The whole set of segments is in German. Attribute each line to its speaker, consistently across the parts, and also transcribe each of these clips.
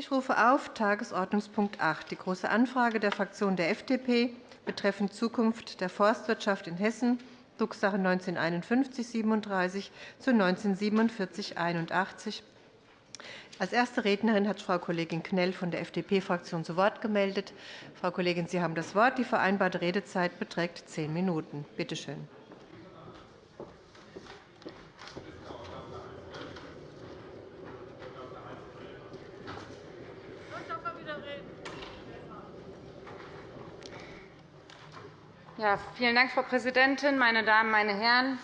Speaker 1: Ich rufe auf Tagesordnungspunkt 8, die Große Anfrage der Fraktion der FDP betreffend Zukunft der Forstwirtschaft in Hessen, Drucksache 19-5137 zu 19-4781. Als erste Rednerin hat Frau Kollegin Knell von der FDP-Fraktion zu Wort gemeldet. Frau Kollegin, Sie haben das Wort. Die vereinbarte Redezeit beträgt zehn Minuten. Bitte schön.
Speaker 2: Ja, vielen Dank, Frau Präsidentin, meine Damen, meine Herren!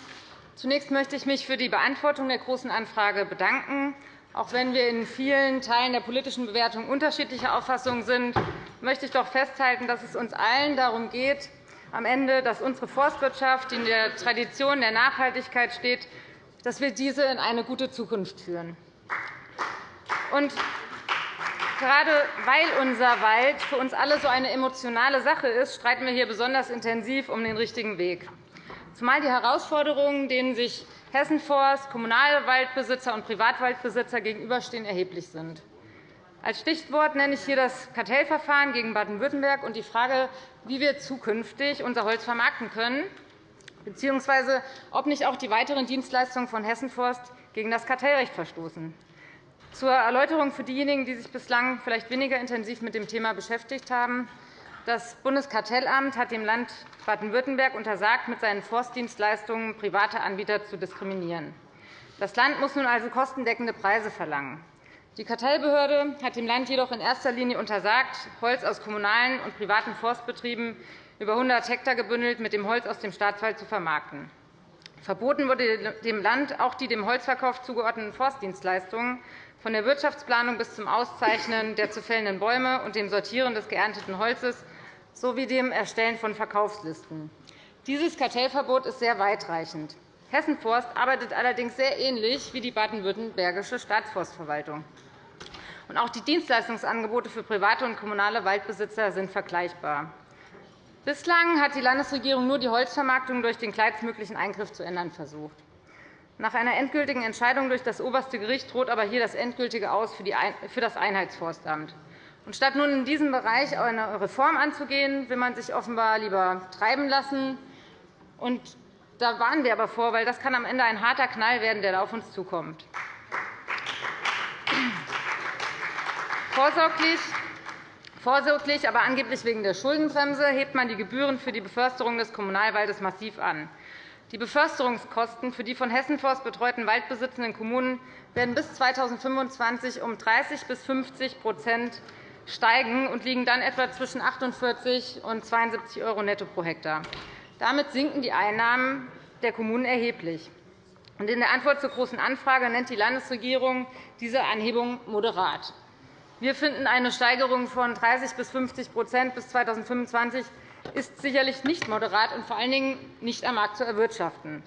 Speaker 2: Zunächst möchte ich mich für die Beantwortung der Großen Anfrage bedanken. Auch wenn wir in vielen Teilen der politischen Bewertung unterschiedlicher Auffassung sind, möchte ich doch festhalten, dass es uns allen darum geht, am Ende, dass unsere Forstwirtschaft, die in der Tradition der Nachhaltigkeit steht, dass wir diese in eine gute Zukunft führen. Gerade weil unser Wald für uns alle so eine emotionale Sache ist, streiten wir hier besonders intensiv um den richtigen Weg. Zumal die Herausforderungen, denen sich Hessenforst, kommunale Waldbesitzer und Privatwaldbesitzer gegenüberstehen, erheblich sind. Als Stichwort nenne ich hier das Kartellverfahren gegen Baden-Württemberg und die Frage, wie wir zukünftig unser Holz vermarkten können, bzw. ob nicht auch die weiteren Dienstleistungen von Hessenforst gegen das Kartellrecht verstoßen. Zur Erläuterung für diejenigen, die sich bislang vielleicht weniger intensiv mit dem Thema beschäftigt haben. Das Bundeskartellamt hat dem Land Baden-Württemberg untersagt, mit seinen Forstdienstleistungen private Anbieter zu diskriminieren. Das Land muss nun also kostendeckende Preise verlangen. Die Kartellbehörde hat dem Land jedoch in erster Linie untersagt, Holz aus kommunalen und privaten Forstbetrieben über 100 Hektar gebündelt mit dem Holz aus dem Staatswald zu vermarkten. Verboten wurde dem Land auch die dem Holzverkauf zugeordneten Forstdienstleistungen von der Wirtschaftsplanung bis zum Auszeichnen der zu fällenden Bäume und dem Sortieren des geernteten Holzes sowie dem Erstellen von Verkaufslisten. Dieses Kartellverbot ist sehr weitreichend. Hessen Forst arbeitet allerdings sehr ähnlich wie die baden-württembergische Staatsforstverwaltung. Auch die Dienstleistungsangebote für private und kommunale Waldbesitzer sind vergleichbar. Bislang hat die Landesregierung nur die Holzvermarktung durch den kleinstmöglichen Eingriff zu ändern versucht. Nach einer endgültigen Entscheidung durch das oberste Gericht droht aber hier das endgültige Aus für das Einheitsforstamt. statt nun in diesem Bereich eine Reform anzugehen, will man sich offenbar lieber treiben lassen. Und da warnen wir aber vor, weil das kann am Ende ein harter Knall werden, der auf uns zukommt. Vorsorglich Vorsorglich, aber angeblich wegen der Schuldenbremse hebt man die Gebühren für die Beförsterung des Kommunalwaldes massiv an. Die Beförsterungskosten für die von Hessenforst betreuten waldbesitzenden Kommunen werden bis 2025 um 30 bis 50% steigen und liegen dann etwa zwischen 48 und 72 € netto pro Hektar. Damit sinken die Einnahmen der Kommunen erheblich. In der Antwort zur Großen Anfrage nennt die Landesregierung diese Anhebung moderat. Wir finden eine Steigerung von 30 bis 50% bis 2025 ist sicherlich nicht moderat und vor allen Dingen nicht am Markt zu erwirtschaften.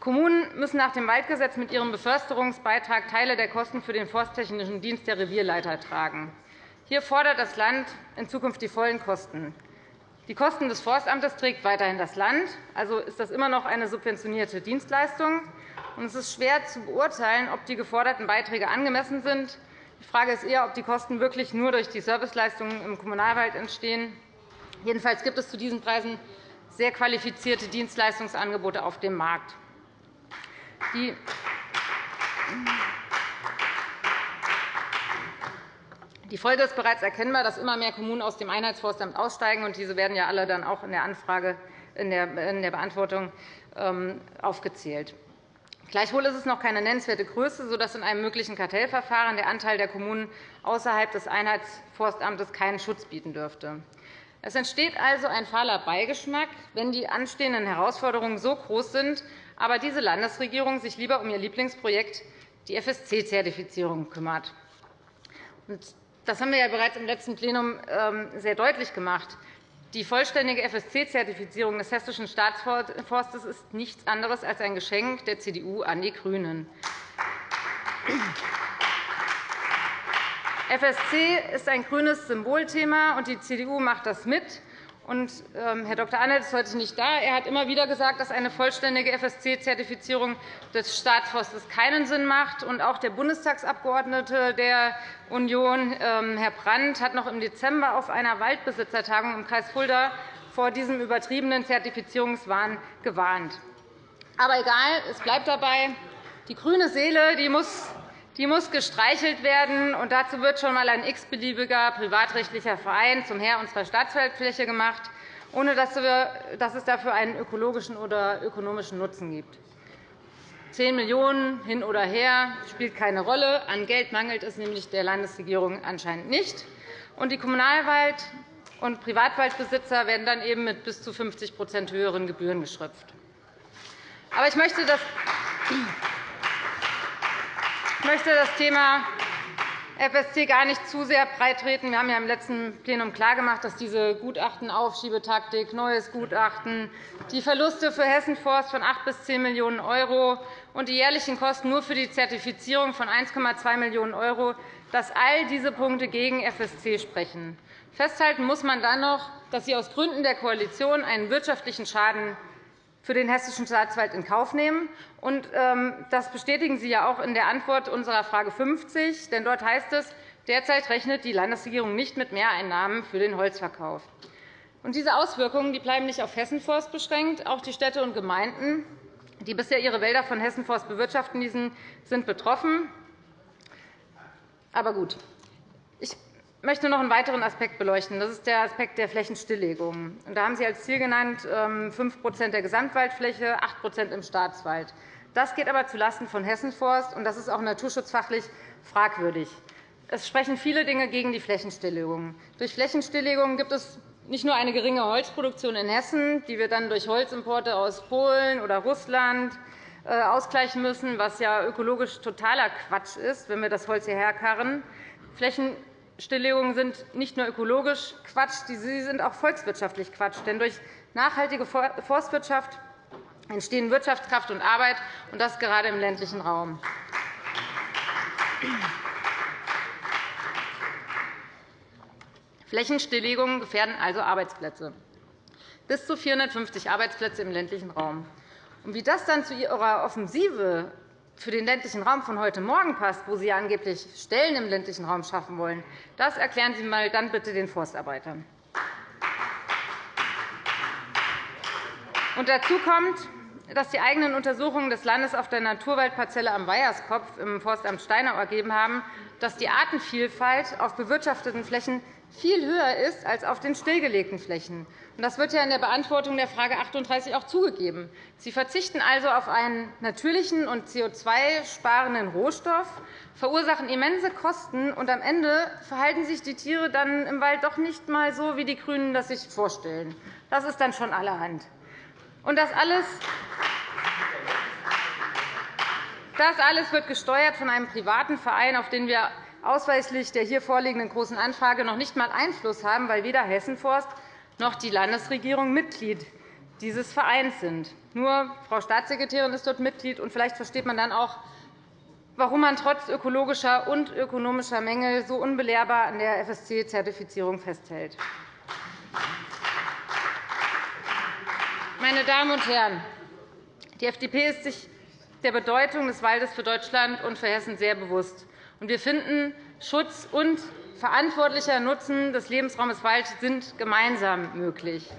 Speaker 2: Kommunen müssen nach dem Waldgesetz mit ihrem Beförsterungsbeitrag Teile der Kosten für den forsttechnischen Dienst der Revierleiter tragen. Hier fordert das Land in Zukunft die vollen Kosten. Die Kosten des Forstamtes trägt weiterhin das Land. Also ist das immer noch eine subventionierte Dienstleistung. Es ist schwer zu beurteilen, ob die geforderten Beiträge angemessen sind. Die Frage ist eher, ob die Kosten wirklich nur durch die Serviceleistungen im Kommunalwald entstehen Jedenfalls gibt es zu diesen Preisen sehr qualifizierte Dienstleistungsangebote auf dem Markt. Die Folge ist bereits erkennbar, dass immer mehr Kommunen aus dem Einheitsforstamt aussteigen. und Diese werden ja alle dann auch in der Anfrage in der Beantwortung ähm, aufgezählt. Gleichwohl ist es noch keine nennenswerte Größe, sodass in einem möglichen Kartellverfahren der Anteil der Kommunen außerhalb des Einheitsforstamtes keinen Schutz bieten dürfte. Es entsteht also ein fahler Beigeschmack, wenn die anstehenden Herausforderungen so groß sind, aber diese Landesregierung sich lieber um ihr Lieblingsprojekt, die FSC-Zertifizierung, kümmert. Das haben wir ja bereits im letzten Plenum ähm, sehr deutlich gemacht. Die vollständige FSC-Zertifizierung des Hessischen Staatsforstes ist nichts anderes als ein Geschenk der CDU an die GRÜNEN. FSC ist ein grünes Symbolthema, und die CDU macht das mit. Und, ähm, Herr Dr. Annert ist heute nicht da. Er hat immer wieder gesagt, dass eine vollständige FSC-Zertifizierung des Staatsforstes keinen Sinn macht. Und auch der Bundestagsabgeordnete der Union, ähm, Herr Brandt, hat noch im Dezember auf einer Waldbesitzertagung im Kreis Fulda vor diesem übertriebenen Zertifizierungswahn gewarnt. Aber egal, es bleibt dabei. Die grüne Seele die muss, die muss gestreichelt werden. und Dazu wird schon einmal ein x-beliebiger privatrechtlicher Verein zum Herr unserer Staatswaldfläche gemacht, ohne dass es dafür einen ökologischen oder ökonomischen Nutzen gibt. 10 Millionen € hin oder her spielt keine Rolle. An Geld mangelt es nämlich der Landesregierung anscheinend nicht. Und die Kommunalwald- und Privatwaldbesitzer werden dann eben mit bis zu 50% höheren Gebühren geschröpft. Aber ich möchte das ich möchte das Thema FSC gar nicht zu sehr breitreten. Wir haben ja im letzten Plenum klargemacht, dass diese Gutachtenaufschiebetaktik, neues Gutachten, die Verluste für Hessenforst von 8 bis 10 Millionen € und die jährlichen Kosten nur für die Zertifizierung von 1,2 Millionen €, dass all diese Punkte gegen FSC sprechen. Festhalten muss man dann noch, dass Sie aus Gründen der Koalition einen wirtschaftlichen Schaden für den Hessischen Staatswald in Kauf nehmen. Ähm, das bestätigen Sie ja auch in der Antwort unserer Frage 50. Denn dort heißt es, derzeit rechnet die Landesregierung nicht mit Mehreinnahmen für den Holzverkauf. diese Auswirkungen bleiben nicht auf Hessenforst beschränkt. Auch die Städte und Gemeinden, die bisher ihre Wälder von Hessenforst bewirtschaften, sind betroffen. Aber gut. Ich möchte noch einen weiteren Aspekt beleuchten. Das ist der Aspekt der Flächenstilllegung. Da haben Sie als Ziel genannt 5% ähm, der Gesamtwaldfläche, 8% im Staatswald. Das geht aber zulasten von Hessenforst, und das ist auch naturschutzfachlich fragwürdig. Es sprechen viele Dinge gegen die Flächenstilllegung. Durch Flächenstilllegung gibt es nicht nur eine geringe Holzproduktion in Hessen, die wir dann durch Holzimporte aus Polen oder Russland äh, ausgleichen müssen, was ja ökologisch totaler Quatsch ist, wenn wir das Holz hierher karren. Stilllegungen sind nicht nur ökologisch Quatsch, sie sind auch volkswirtschaftlich Quatsch. Denn durch nachhaltige Forstwirtschaft entstehen Wirtschaftskraft und Arbeit, und das gerade im ländlichen Raum. Flächenstilllegungen gefährden also Arbeitsplätze, bis zu 450 Arbeitsplätze im ländlichen Raum. Wie das dann zu Ihrer Offensive für den ländlichen Raum von heute Morgen passt, wo Sie angeblich Stellen im ländlichen Raum schaffen wollen, das erklären Sie mal dann bitte den Forstarbeitern. Und dazu kommt, dass die eigenen Untersuchungen des Landes auf der Naturwaldparzelle am Weierskopf im Forstamt Steinau ergeben haben, dass die Artenvielfalt auf bewirtschafteten Flächen viel höher ist als auf den stillgelegten Flächen. Das wird ja in der Beantwortung der Frage 38 auch zugegeben. Sie verzichten also auf einen natürlichen und CO2-sparenden Rohstoff, verursachen immense Kosten, und am Ende verhalten sich die Tiere dann im Wald doch nicht einmal so, wie die GRÜNEN das sich vorstellen. Das ist dann schon allerhand. Und das alles das alles wird gesteuert von einem privaten Verein, auf den wir ausweislich der hier vorliegenden Großen Anfrage noch nicht einmal Einfluss haben, weil weder Hessenforst noch die Landesregierung Mitglied dieses Vereins sind. Nur Frau Staatssekretärin ist dort Mitglied, und vielleicht versteht man dann auch, warum man trotz ökologischer und ökonomischer Mängel so unbelehrbar an der FSC-Zertifizierung festhält. Meine Damen und Herren, die FDP ist sich der Bedeutung des Waldes für Deutschland und für Hessen sehr bewusst. Wir finden, Schutz und verantwortlicher Nutzen des Lebensraumes Wald sind gemeinsam möglich.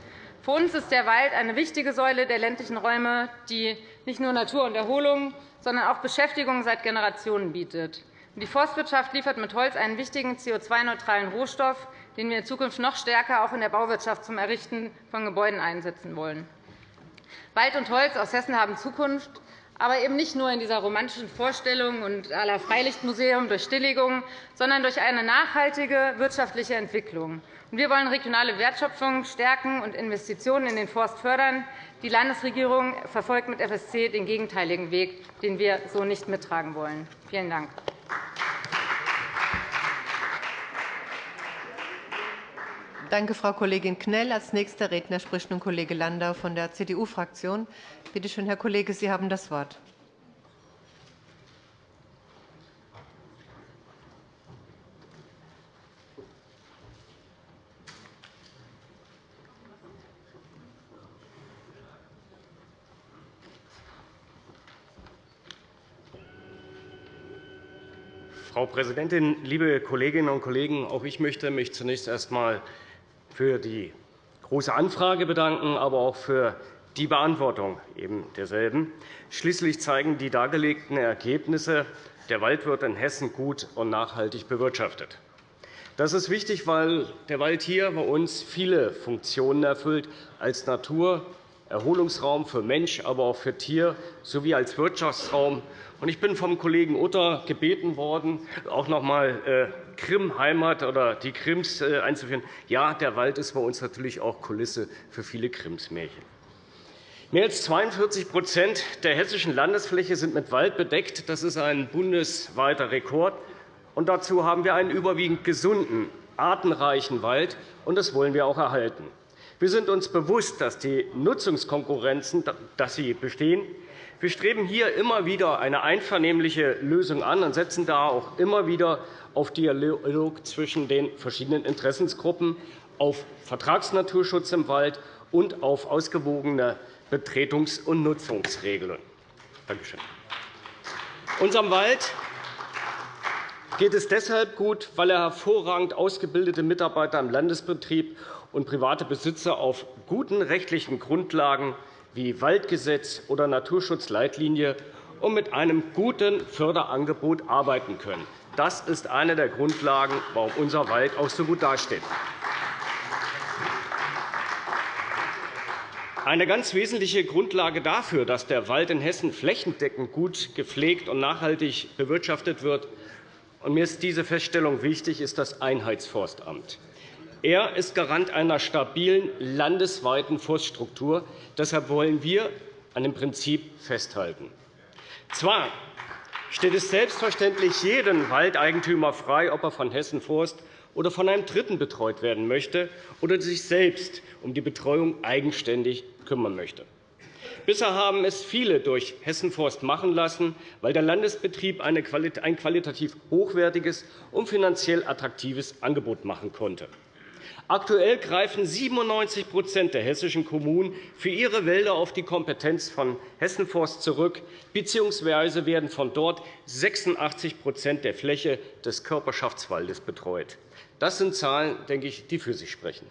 Speaker 2: Für uns ist der Wald eine wichtige Säule der ländlichen Räume, die nicht nur Natur und Erholung, sondern auch Beschäftigung seit Generationen bietet. Die Forstwirtschaft liefert mit Holz einen wichtigen CO2-neutralen Rohstoff, den wir in Zukunft noch stärker auch in der Bauwirtschaft zum Errichten von Gebäuden einsetzen wollen. Wald und Holz aus Hessen haben Zukunft aber eben nicht nur in dieser romantischen Vorstellung und la Freilichtmuseum durch Stilllegung, sondern durch eine nachhaltige wirtschaftliche Entwicklung. Wir wollen regionale Wertschöpfung stärken und Investitionen in den Forst fördern. Die Landesregierung verfolgt mit FSC den gegenteiligen Weg, den wir so nicht mittragen wollen. Vielen Dank.
Speaker 1: Danke, Frau Kollegin Knell. Als nächster Redner spricht nun Kollege Landau von der CDU-Fraktion. Bitte schön, Herr Kollege, Sie haben das Wort.
Speaker 3: Frau Präsidentin, liebe Kolleginnen und Kollegen! Auch ich möchte mich zunächst einmal für die Große Anfrage bedanken, aber auch für die Beantwortung eben derselben. Schließlich zeigen die dargelegten Ergebnisse, der Wald wird in Hessen gut und nachhaltig bewirtschaftet. Das ist wichtig, weil der Wald hier bei uns viele Funktionen erfüllt als Natur, Erholungsraum für Mensch, aber auch für Tier sowie als Wirtschaftsraum. Ich bin vom Kollegen Utter gebeten worden, auch noch einmal äh, Krim-Heimat oder die Krims äh, einzuführen. Ja, der Wald ist bei uns natürlich auch Kulisse für viele Krims-Märchen. Mehr als 42% der hessischen Landesfläche sind mit Wald bedeckt. Das ist ein bundesweiter Rekord. Und dazu haben wir einen überwiegend gesunden, artenreichen Wald, und das wollen wir auch erhalten. Wir sind uns bewusst, dass die Nutzungskonkurrenzen dass sie bestehen. Wir streben hier immer wieder eine einvernehmliche Lösung an und setzen da auch immer wieder auf Dialog zwischen den verschiedenen Interessensgruppen, auf Vertragsnaturschutz im Wald und auf ausgewogene Betretungs- und Nutzungsregeln. Danke schön. Unserem Wald geht es deshalb gut, weil er hervorragend ausgebildete Mitarbeiter im Landesbetrieb und private Besitzer auf guten rechtlichen Grundlagen wie Waldgesetz oder Naturschutzleitlinie und mit einem guten Förderangebot arbeiten können. Das ist eine der Grundlagen, warum unser Wald auch so gut dasteht. Eine ganz wesentliche Grundlage dafür, dass der Wald in Hessen flächendeckend gut gepflegt und nachhaltig bewirtschaftet wird, und mir ist diese Feststellung wichtig, ist das Einheitsforstamt. Er ist Garant einer stabilen landesweiten Forststruktur. Deshalb wollen wir an dem Prinzip festhalten. Zwar steht es selbstverständlich jedem Waldeigentümer frei, ob er von Hessen Forst oder von einem Dritten betreut werden möchte oder sich selbst um die Betreuung eigenständig kümmern möchte. Bisher haben es viele durch Hessen Forst machen lassen, weil der Landesbetrieb ein qualitativ hochwertiges und finanziell attraktives Angebot machen konnte. Aktuell greifen 97% der hessischen Kommunen für ihre Wälder auf die Kompetenz von Hessenforst zurück, bzw. werden von dort 86% der Fläche des Körperschaftswaldes betreut. Das sind Zahlen, denke ich, die für sich sprechen.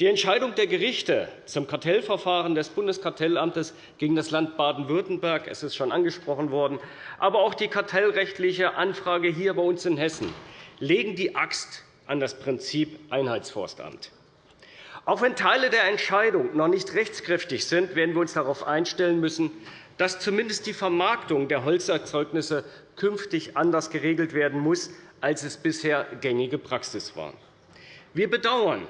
Speaker 3: Die Entscheidung der Gerichte zum Kartellverfahren des Bundeskartellamtes gegen das Land Baden-Württemberg es ist schon angesprochen worden, aber auch die kartellrechtliche Anfrage hier bei uns in Hessen legen die Axt an das Prinzip Einheitsforstamt. Auch wenn Teile der Entscheidung noch nicht rechtskräftig sind, werden wir uns darauf einstellen müssen, dass zumindest die Vermarktung der Holzerzeugnisse künftig anders geregelt werden muss, als es bisher gängige Praxis war. Wir bedauern,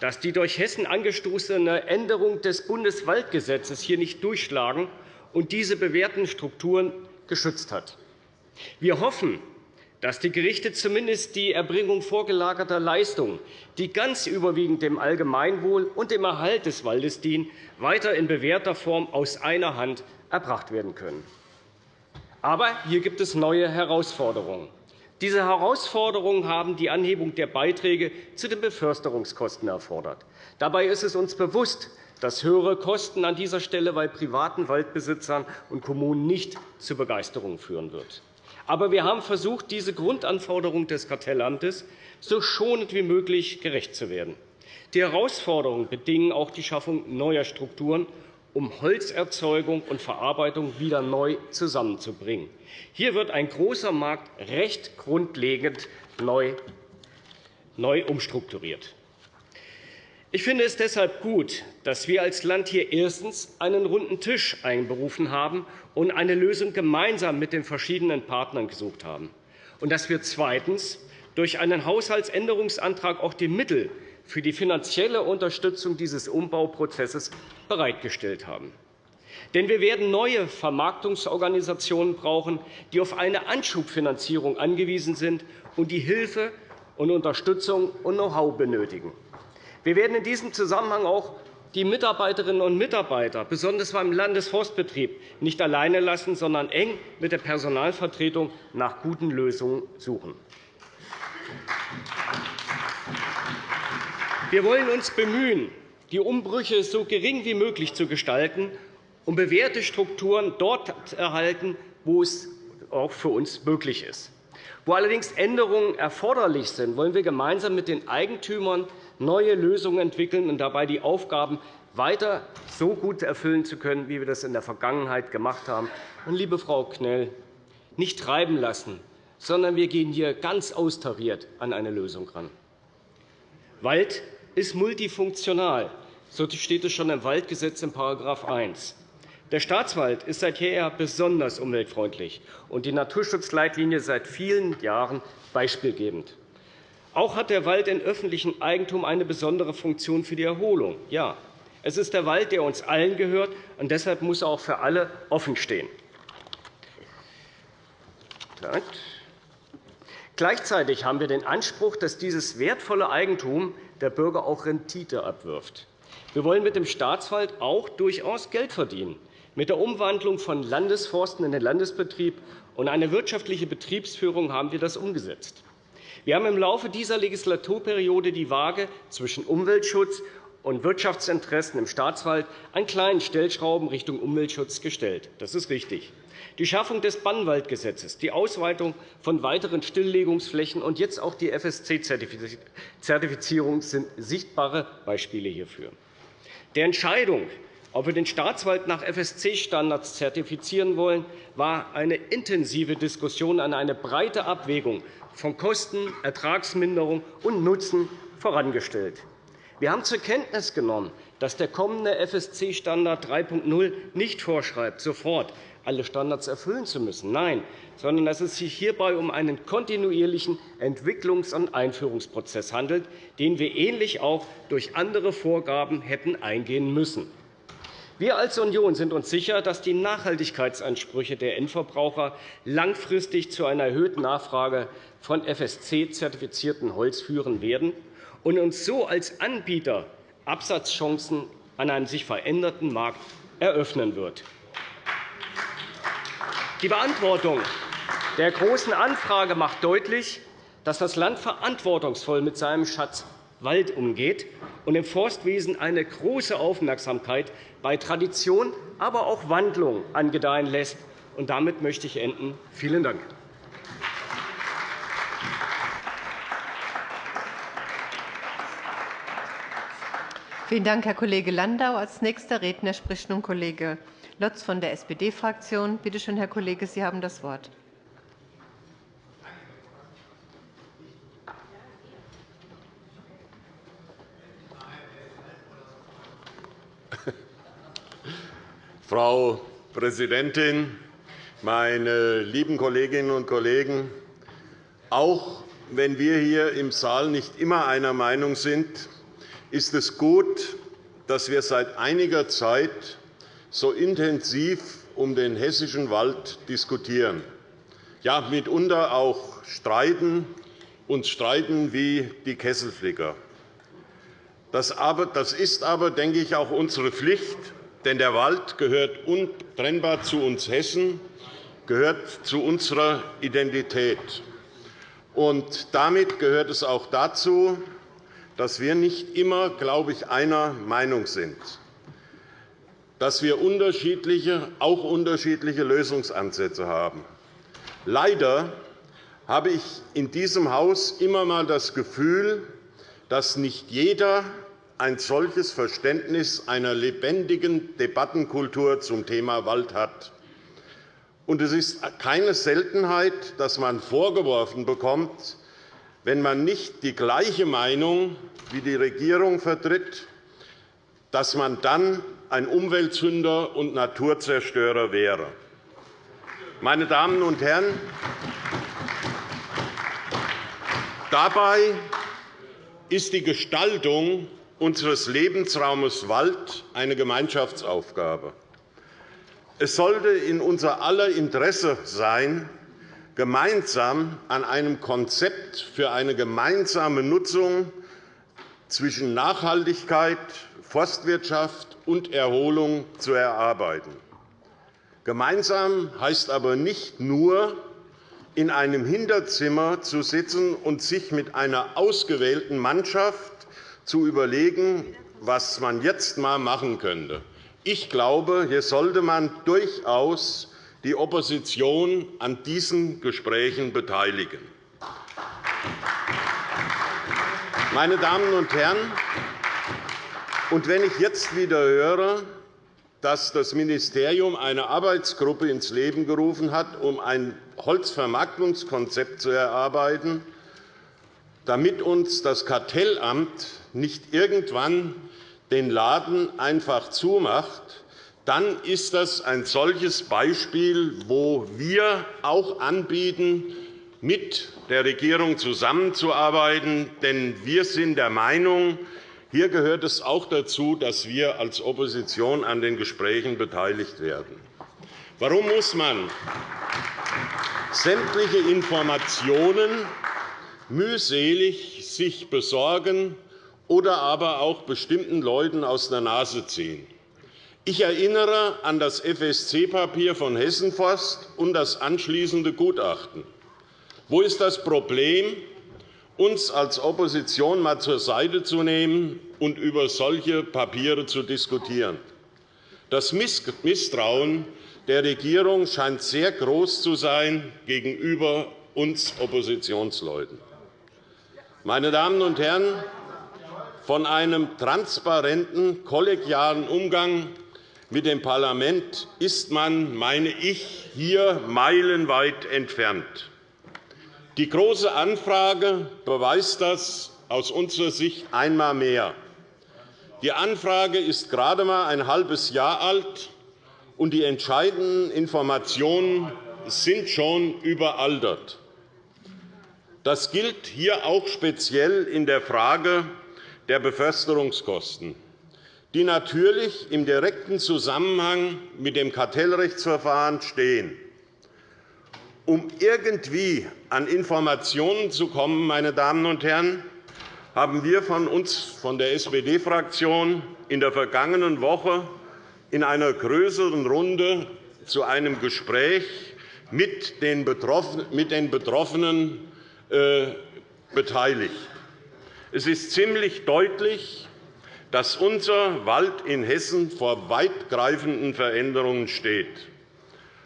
Speaker 3: dass die durch Hessen angestoßene Änderung des Bundeswaldgesetzes hier nicht durchschlagen und diese bewährten Strukturen geschützt hat. Wir hoffen, dass die Gerichte zumindest die Erbringung vorgelagerter Leistungen, die ganz überwiegend dem Allgemeinwohl und dem Erhalt des Waldes dienen, weiter in bewährter Form aus einer Hand erbracht werden können. Aber hier gibt es neue Herausforderungen. Diese Herausforderungen haben die Anhebung der Beiträge zu den Beförsterungskosten erfordert. Dabei ist es uns bewusst, dass höhere Kosten an dieser Stelle bei privaten Waldbesitzern und Kommunen nicht zu Begeisterung führen wird. Aber wir haben versucht, diese Grundanforderung des Kartellamtes so schonend wie möglich gerecht zu werden. Die Herausforderungen bedingen auch die Schaffung neuer Strukturen, um Holzerzeugung und Verarbeitung wieder neu zusammenzubringen. Hier wird ein großer Markt recht grundlegend neu umstrukturiert. Ich finde es deshalb gut, dass wir als Land hier erstens einen runden Tisch einberufen haben und eine Lösung gemeinsam mit den verschiedenen Partnern gesucht haben, und dass wir zweitens durch einen Haushaltsänderungsantrag auch die Mittel für die finanzielle Unterstützung dieses Umbauprozesses bereitgestellt haben. Denn wir werden neue Vermarktungsorganisationen brauchen, die auf eine Anschubfinanzierung angewiesen sind und die Hilfe und Unterstützung und Know-how benötigen. Wir werden in diesem Zusammenhang auch die Mitarbeiterinnen und Mitarbeiter, besonders beim Landesforstbetrieb, nicht alleine lassen, sondern eng mit der Personalvertretung nach guten Lösungen suchen. Wir wollen uns bemühen, die Umbrüche so gering wie möglich zu gestalten, um bewährte Strukturen dort zu erhalten, wo es auch für uns möglich ist. Wo allerdings Änderungen erforderlich sind, wollen wir gemeinsam mit den Eigentümern neue Lösungen entwickeln und dabei die Aufgaben weiter so gut erfüllen zu können, wie wir das in der Vergangenheit gemacht haben. Und, liebe Frau Knell, nicht treiben lassen, sondern wir gehen hier ganz austariert an eine Lösung ran. Wald ist multifunktional. So steht es schon im Waldgesetz in § 1. Der Staatswald ist seit jeher besonders umweltfreundlich und die Naturschutzleitlinie seit vielen Jahren beispielgebend. Auch hat der Wald in öffentlichem Eigentum eine besondere Funktion für die Erholung. Ja, es ist der Wald, der uns allen gehört, und deshalb muss er auch für alle offenstehen. Gleichzeitig haben wir den Anspruch, dass dieses wertvolle Eigentum der Bürger auch Rendite abwirft. Wir wollen mit dem Staatswald auch durchaus Geld verdienen. Mit der Umwandlung von Landesforsten in den Landesbetrieb und einer wirtschaftlichen Betriebsführung haben wir das umgesetzt. Wir haben im Laufe dieser Legislaturperiode die Waage zwischen Umweltschutz und Wirtschaftsinteressen im Staatswald an kleinen Stellschrauben Richtung Umweltschutz gestellt. Das ist richtig. Die Schaffung des Bannwaldgesetzes, die Ausweitung von weiteren Stilllegungsflächen und jetzt auch die FSC-Zertifizierung sind sichtbare Beispiele hierfür. Der Entscheidung, ob wir den Staatswald nach FSC-Standards zertifizieren wollen, war eine intensive Diskussion an eine breite Abwägung von Kosten, Ertragsminderung und Nutzen vorangestellt. Wir haben zur Kenntnis genommen, dass der kommende FSC-Standard 3.0 nicht vorschreibt, sofort alle Standards erfüllen zu müssen. Nein, sondern dass es sich hierbei um einen kontinuierlichen Entwicklungs- und Einführungsprozess handelt, den wir ähnlich auch durch andere Vorgaben hätten eingehen müssen. Wir als Union sind uns sicher, dass die Nachhaltigkeitsansprüche der Endverbraucher langfristig zu einer erhöhten Nachfrage von FSC-zertifiziertem Holz führen werden und uns so als Anbieter Absatzchancen an einem sich veränderten Markt eröffnen wird. Die Beantwortung der Großen Anfrage macht deutlich, dass das Land verantwortungsvoll mit seinem Schatz Wald umgeht und im Forstwesen eine große Aufmerksamkeit bei Tradition, aber auch Wandlung angedeihen lässt. Damit möchte ich enden. Vielen Dank.
Speaker 1: Vielen Dank, Herr Kollege Landau. – Als nächster Redner spricht nun Kollege Lotz von der SPD-Fraktion. Bitte schön, Herr Kollege, Sie haben das Wort.
Speaker 4: Frau Präsidentin, meine lieben Kolleginnen und Kollegen! Auch wenn wir hier im Saal nicht immer einer Meinung sind, ist es gut, dass wir seit einiger Zeit so intensiv um den hessischen Wald diskutieren, ja mitunter auch streiten, uns streiten wie die Kesselflicker. Das ist aber, denke ich, auch unsere Pflicht, denn der Wald gehört untrennbar zu uns Hessen, gehört zu unserer Identität. Und damit gehört es auch dazu, dass wir nicht immer, glaube ich, einer Meinung sind, dass wir unterschiedliche, auch unterschiedliche Lösungsansätze haben. Leider habe ich in diesem Haus immer einmal das Gefühl, dass nicht jeder ein solches Verständnis einer lebendigen Debattenkultur zum Thema Wald hat. Es ist keine Seltenheit, dass man vorgeworfen bekommt, wenn man nicht die gleiche Meinung wie die Regierung vertritt, dass man dann ein Umweltsünder und Naturzerstörer wäre. Meine Damen und Herren, dabei ist die Gestaltung unseres Lebensraumes Wald eine Gemeinschaftsaufgabe. Es sollte in unser aller Interesse sein, gemeinsam an einem Konzept für eine gemeinsame Nutzung zwischen Nachhaltigkeit, Forstwirtschaft und Erholung zu erarbeiten. Gemeinsam heißt aber nicht nur, in einem Hinterzimmer zu sitzen und sich mit einer ausgewählten Mannschaft zu überlegen, was man jetzt einmal machen könnte. Ich glaube, hier sollte man durchaus die Opposition an diesen Gesprächen beteiligen. Meine Damen und Herren, wenn ich jetzt wieder höre, dass das Ministerium eine Arbeitsgruppe ins Leben gerufen hat, um ein Holzvermarktungskonzept zu erarbeiten, damit uns das Kartellamt nicht irgendwann den Laden einfach zumacht, dann ist das ein solches Beispiel, wo wir auch anbieten, mit der Regierung zusammenzuarbeiten. Denn wir sind der Meinung, hier gehört es auch dazu, dass wir als Opposition an den Gesprächen beteiligt werden. Warum muss man sämtliche Informationen mühselig sich besorgen oder aber auch bestimmten Leuten aus der Nase ziehen? Ich erinnere an das FSC-Papier von Hessenforst und das anschließende Gutachten. Wo ist das Problem, uns als Opposition einmal zur Seite zu nehmen und über solche Papiere zu diskutieren. Das Misstrauen der Regierung scheint sehr groß zu sein gegenüber uns Oppositionsleuten. Meine Damen und Herren, von einem transparenten, kollegialen Umgang mit dem Parlament ist man, meine ich, hier meilenweit entfernt. Die Große Anfrage beweist das aus unserer Sicht einmal mehr. Die Anfrage ist gerade einmal ein halbes Jahr alt, und die entscheidenden Informationen sind schon überaltert. Das gilt hier auch speziell in der Frage der Beförsterungskosten, die natürlich im direkten Zusammenhang mit dem Kartellrechtsverfahren stehen. Um irgendwie an Informationen zu kommen, meine Damen und Herren, haben wir von uns von der SPD-Fraktion in der vergangenen Woche in einer größeren Runde zu einem Gespräch mit den Betroffenen äh, beteiligt. Es ist ziemlich deutlich, dass unser Wald in Hessen vor weitgreifenden Veränderungen steht.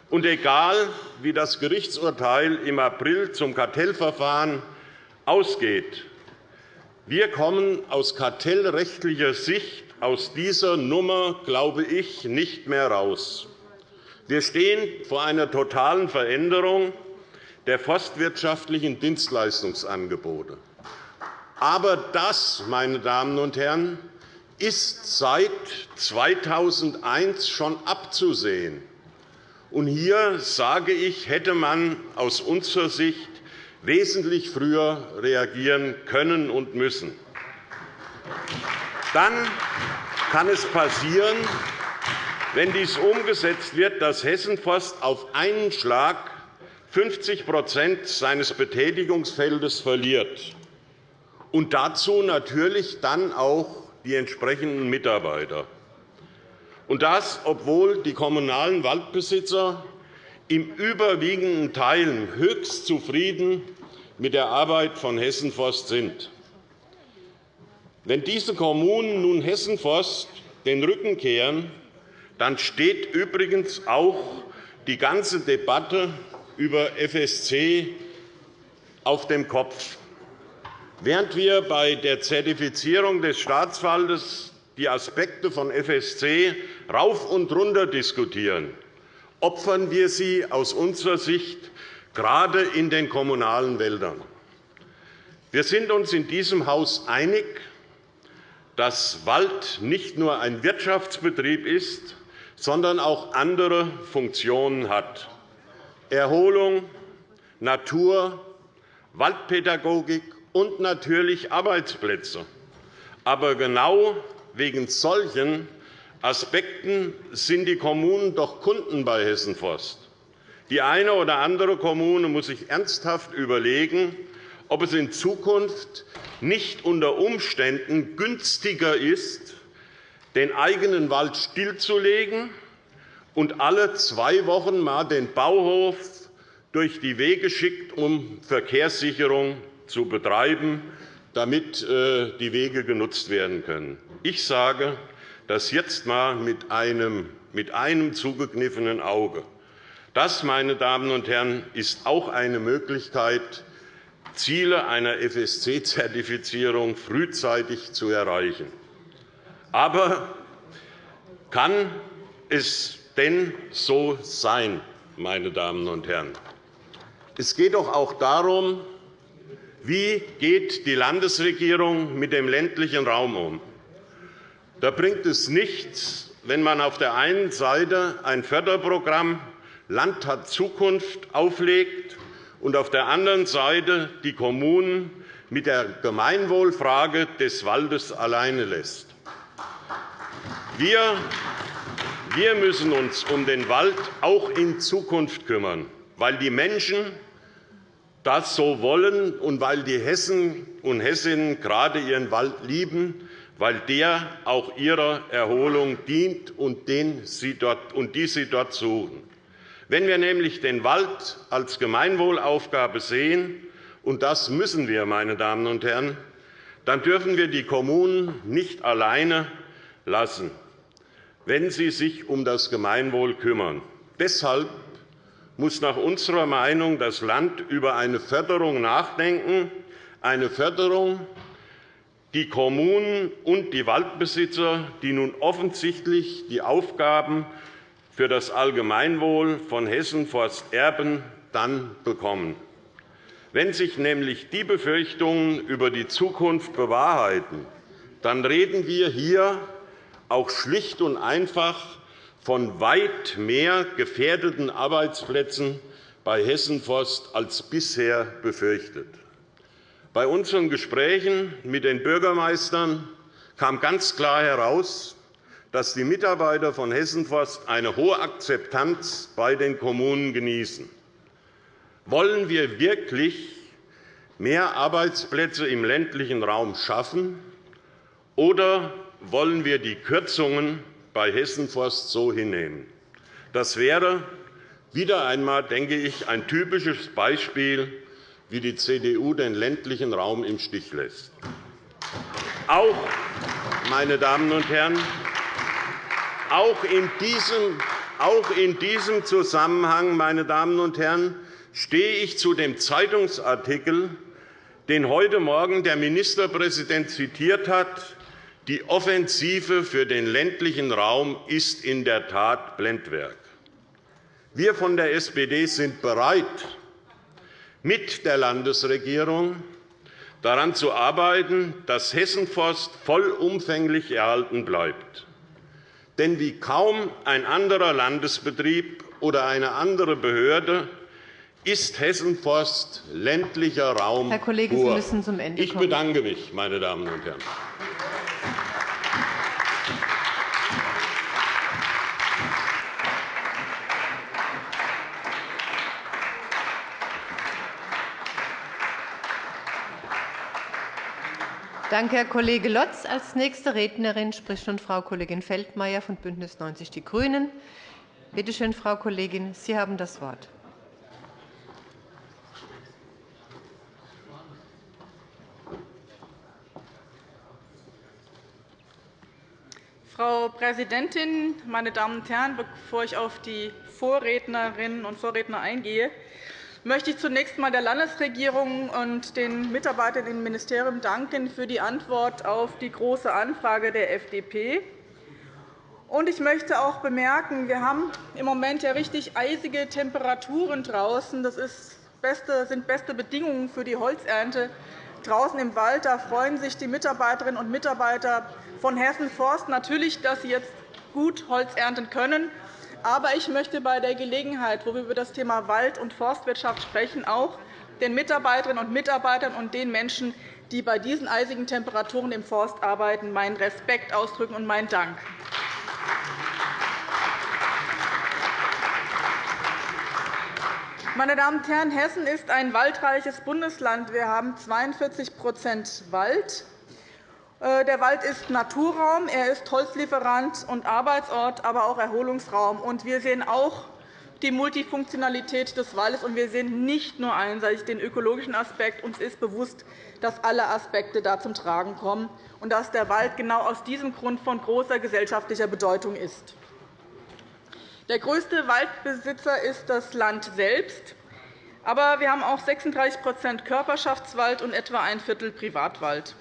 Speaker 4: Und egal, wie das Gerichtsurteil im April zum Kartellverfahren ausgeht, wir kommen aus kartellrechtlicher Sicht aus dieser Nummer, glaube ich, nicht mehr raus. Wir stehen vor einer totalen Veränderung der forstwirtschaftlichen Dienstleistungsangebote. Aber das, meine Damen und Herren, ist seit 2001 schon abzusehen. Und hier sage ich, hätte man aus unserer Sicht wesentlich früher reagieren können und müssen. Dann kann es passieren, wenn dies umgesetzt wird, dass Hessenforst auf einen Schlag 50% seines Betätigungsfeldes verliert, und dazu natürlich dann auch die entsprechenden Mitarbeiter. Und das, obwohl die kommunalen Waldbesitzer im überwiegenden Teil höchst zufrieden mit der Arbeit von Hessenforst sind. Wenn diese Kommunen nun Hessenforst den Rücken kehren, dann steht übrigens auch die ganze Debatte über FSC auf dem Kopf. Während wir bei der Zertifizierung des Staatswaldes die Aspekte von FSC rauf und runter diskutieren, opfern wir sie aus unserer Sicht gerade in den kommunalen Wäldern. Wir sind uns in diesem Haus einig, dass Wald nicht nur ein Wirtschaftsbetrieb ist, sondern auch andere Funktionen hat. Erholung, Natur, Waldpädagogik und natürlich Arbeitsplätze. Aber genau wegen solchen Aspekten sind die Kommunen doch Kunden bei Hessenforst. Die eine oder andere Kommune muss sich ernsthaft überlegen, ob es in Zukunft nicht unter Umständen günstiger ist, den eigenen Wald stillzulegen und alle zwei Wochen einmal den Bauhof durch die Wege schickt, um Verkehrssicherung zu betreiben, damit äh, die Wege genutzt werden können. Ich sage, das jetzt einmal mit einem, mit einem zugekniffenen Auge. Das, meine Damen und Herren, ist auch eine Möglichkeit, Ziele einer FSC-Zertifizierung frühzeitig zu erreichen. Aber kann es denn so sein, meine Damen und Herren? Es geht doch auch darum, wie geht die Landesregierung mit dem ländlichen Raum um? Da bringt es nichts, wenn man auf der einen Seite ein Förderprogramm Land hat Zukunft auflegt und auf der anderen Seite die Kommunen mit der Gemeinwohlfrage des Waldes alleine lässt. Wir müssen uns um den Wald auch in Zukunft kümmern, weil die Menschen das so wollen und weil die Hessen und Hessinnen gerade ihren Wald lieben, weil der auch ihrer Erholung dient und die sie dort suchen. Wenn wir nämlich den Wald als Gemeinwohlaufgabe sehen, und das müssen wir, meine Damen und Herren, dann dürfen wir die Kommunen nicht alleine lassen wenn sie sich um das Gemeinwohl kümmern. Deshalb muss nach unserer Meinung das Land über eine Förderung nachdenken, eine Förderung, die Kommunen und die Waldbesitzer, die nun offensichtlich die Aufgaben für das Allgemeinwohl von Hessen Forst erben, dann bekommen. Wenn sich nämlich die Befürchtungen über die Zukunft bewahrheiten, dann reden wir hier auch schlicht und einfach von weit mehr gefährdeten Arbeitsplätzen bei Hessen Forst als bisher befürchtet. Bei unseren Gesprächen mit den Bürgermeistern kam ganz klar heraus, dass die Mitarbeiter von Hessen Forst eine hohe Akzeptanz bei den Kommunen genießen. Wollen wir wirklich mehr Arbeitsplätze im ländlichen Raum schaffen, oder wollen wir die Kürzungen bei Hessenforst so hinnehmen. Das wäre wieder einmal, denke ich, ein typisches Beispiel, wie die CDU den ländlichen Raum im Stich lässt. Auch, meine Damen und Herren, auch in diesem, auch in diesem Zusammenhang, meine Damen und Herren, stehe ich zu dem Zeitungsartikel, den heute Morgen der Ministerpräsident zitiert hat, die Offensive für den ländlichen Raum ist in der Tat Blendwerk. Wir von der SPD sind bereit, mit der Landesregierung daran zu arbeiten, dass Hessenforst vollumfänglich erhalten bleibt. Denn wie kaum ein anderer Landesbetrieb oder eine andere Behörde ist Hessenforst ländlicher Raum
Speaker 1: Herr Kollege. Sie müssen zum Ende
Speaker 4: kommen. Ich bedanke mich, meine Damen und Herren.
Speaker 1: Danke, Herr Kollege Lotz. Als nächste Rednerin spricht nun Frau Kollegin Feldmayer von BÜNDNIS 90 die GRÜNEN. Bitte schön, Frau Kollegin, Sie haben das Wort.
Speaker 5: Frau Präsidentin, meine Damen und Herren! Bevor ich auf die Vorrednerinnen und Vorredner eingehe, möchte ich zunächst einmal der Landesregierung und den Mitarbeitern im Ministerium danken für die Antwort auf die Große Anfrage der FDP. Ich möchte auch bemerken, wir haben im Moment ja richtig eisige Temperaturen draußen. Das sind beste Bedingungen für die Holzernte draußen im Wald. Da freuen sich die Mitarbeiterinnen und Mitarbeiter von Hessen Forst natürlich, dass sie jetzt gut Holz ernten können. Aber ich möchte bei der Gelegenheit, wo wir über das Thema Wald- und Forstwirtschaft sprechen, auch den Mitarbeiterinnen und Mitarbeitern und den Menschen, die bei diesen eisigen Temperaturen im Forst arbeiten, meinen Respekt ausdrücken und meinen Dank. Meine Damen und Herren, Hessen ist ein waldreiches Bundesland. Wir haben 42% Wald. Äh, der Wald ist Naturraum, er ist Holzlieferant und Arbeitsort, aber auch Erholungsraum. Wir sehen auch die Multifunktionalität des Waldes, und wir sehen nicht nur einseitig den ökologischen Aspekt. Uns ist bewusst, dass alle Aspekte da zum Tragen kommen und dass der Wald genau aus diesem Grund von großer gesellschaftlicher Bedeutung ist. Der größte Waldbesitzer ist das Land selbst. Aber wir haben auch 36% Körperschaftswald und etwa ein Viertel Privatwald.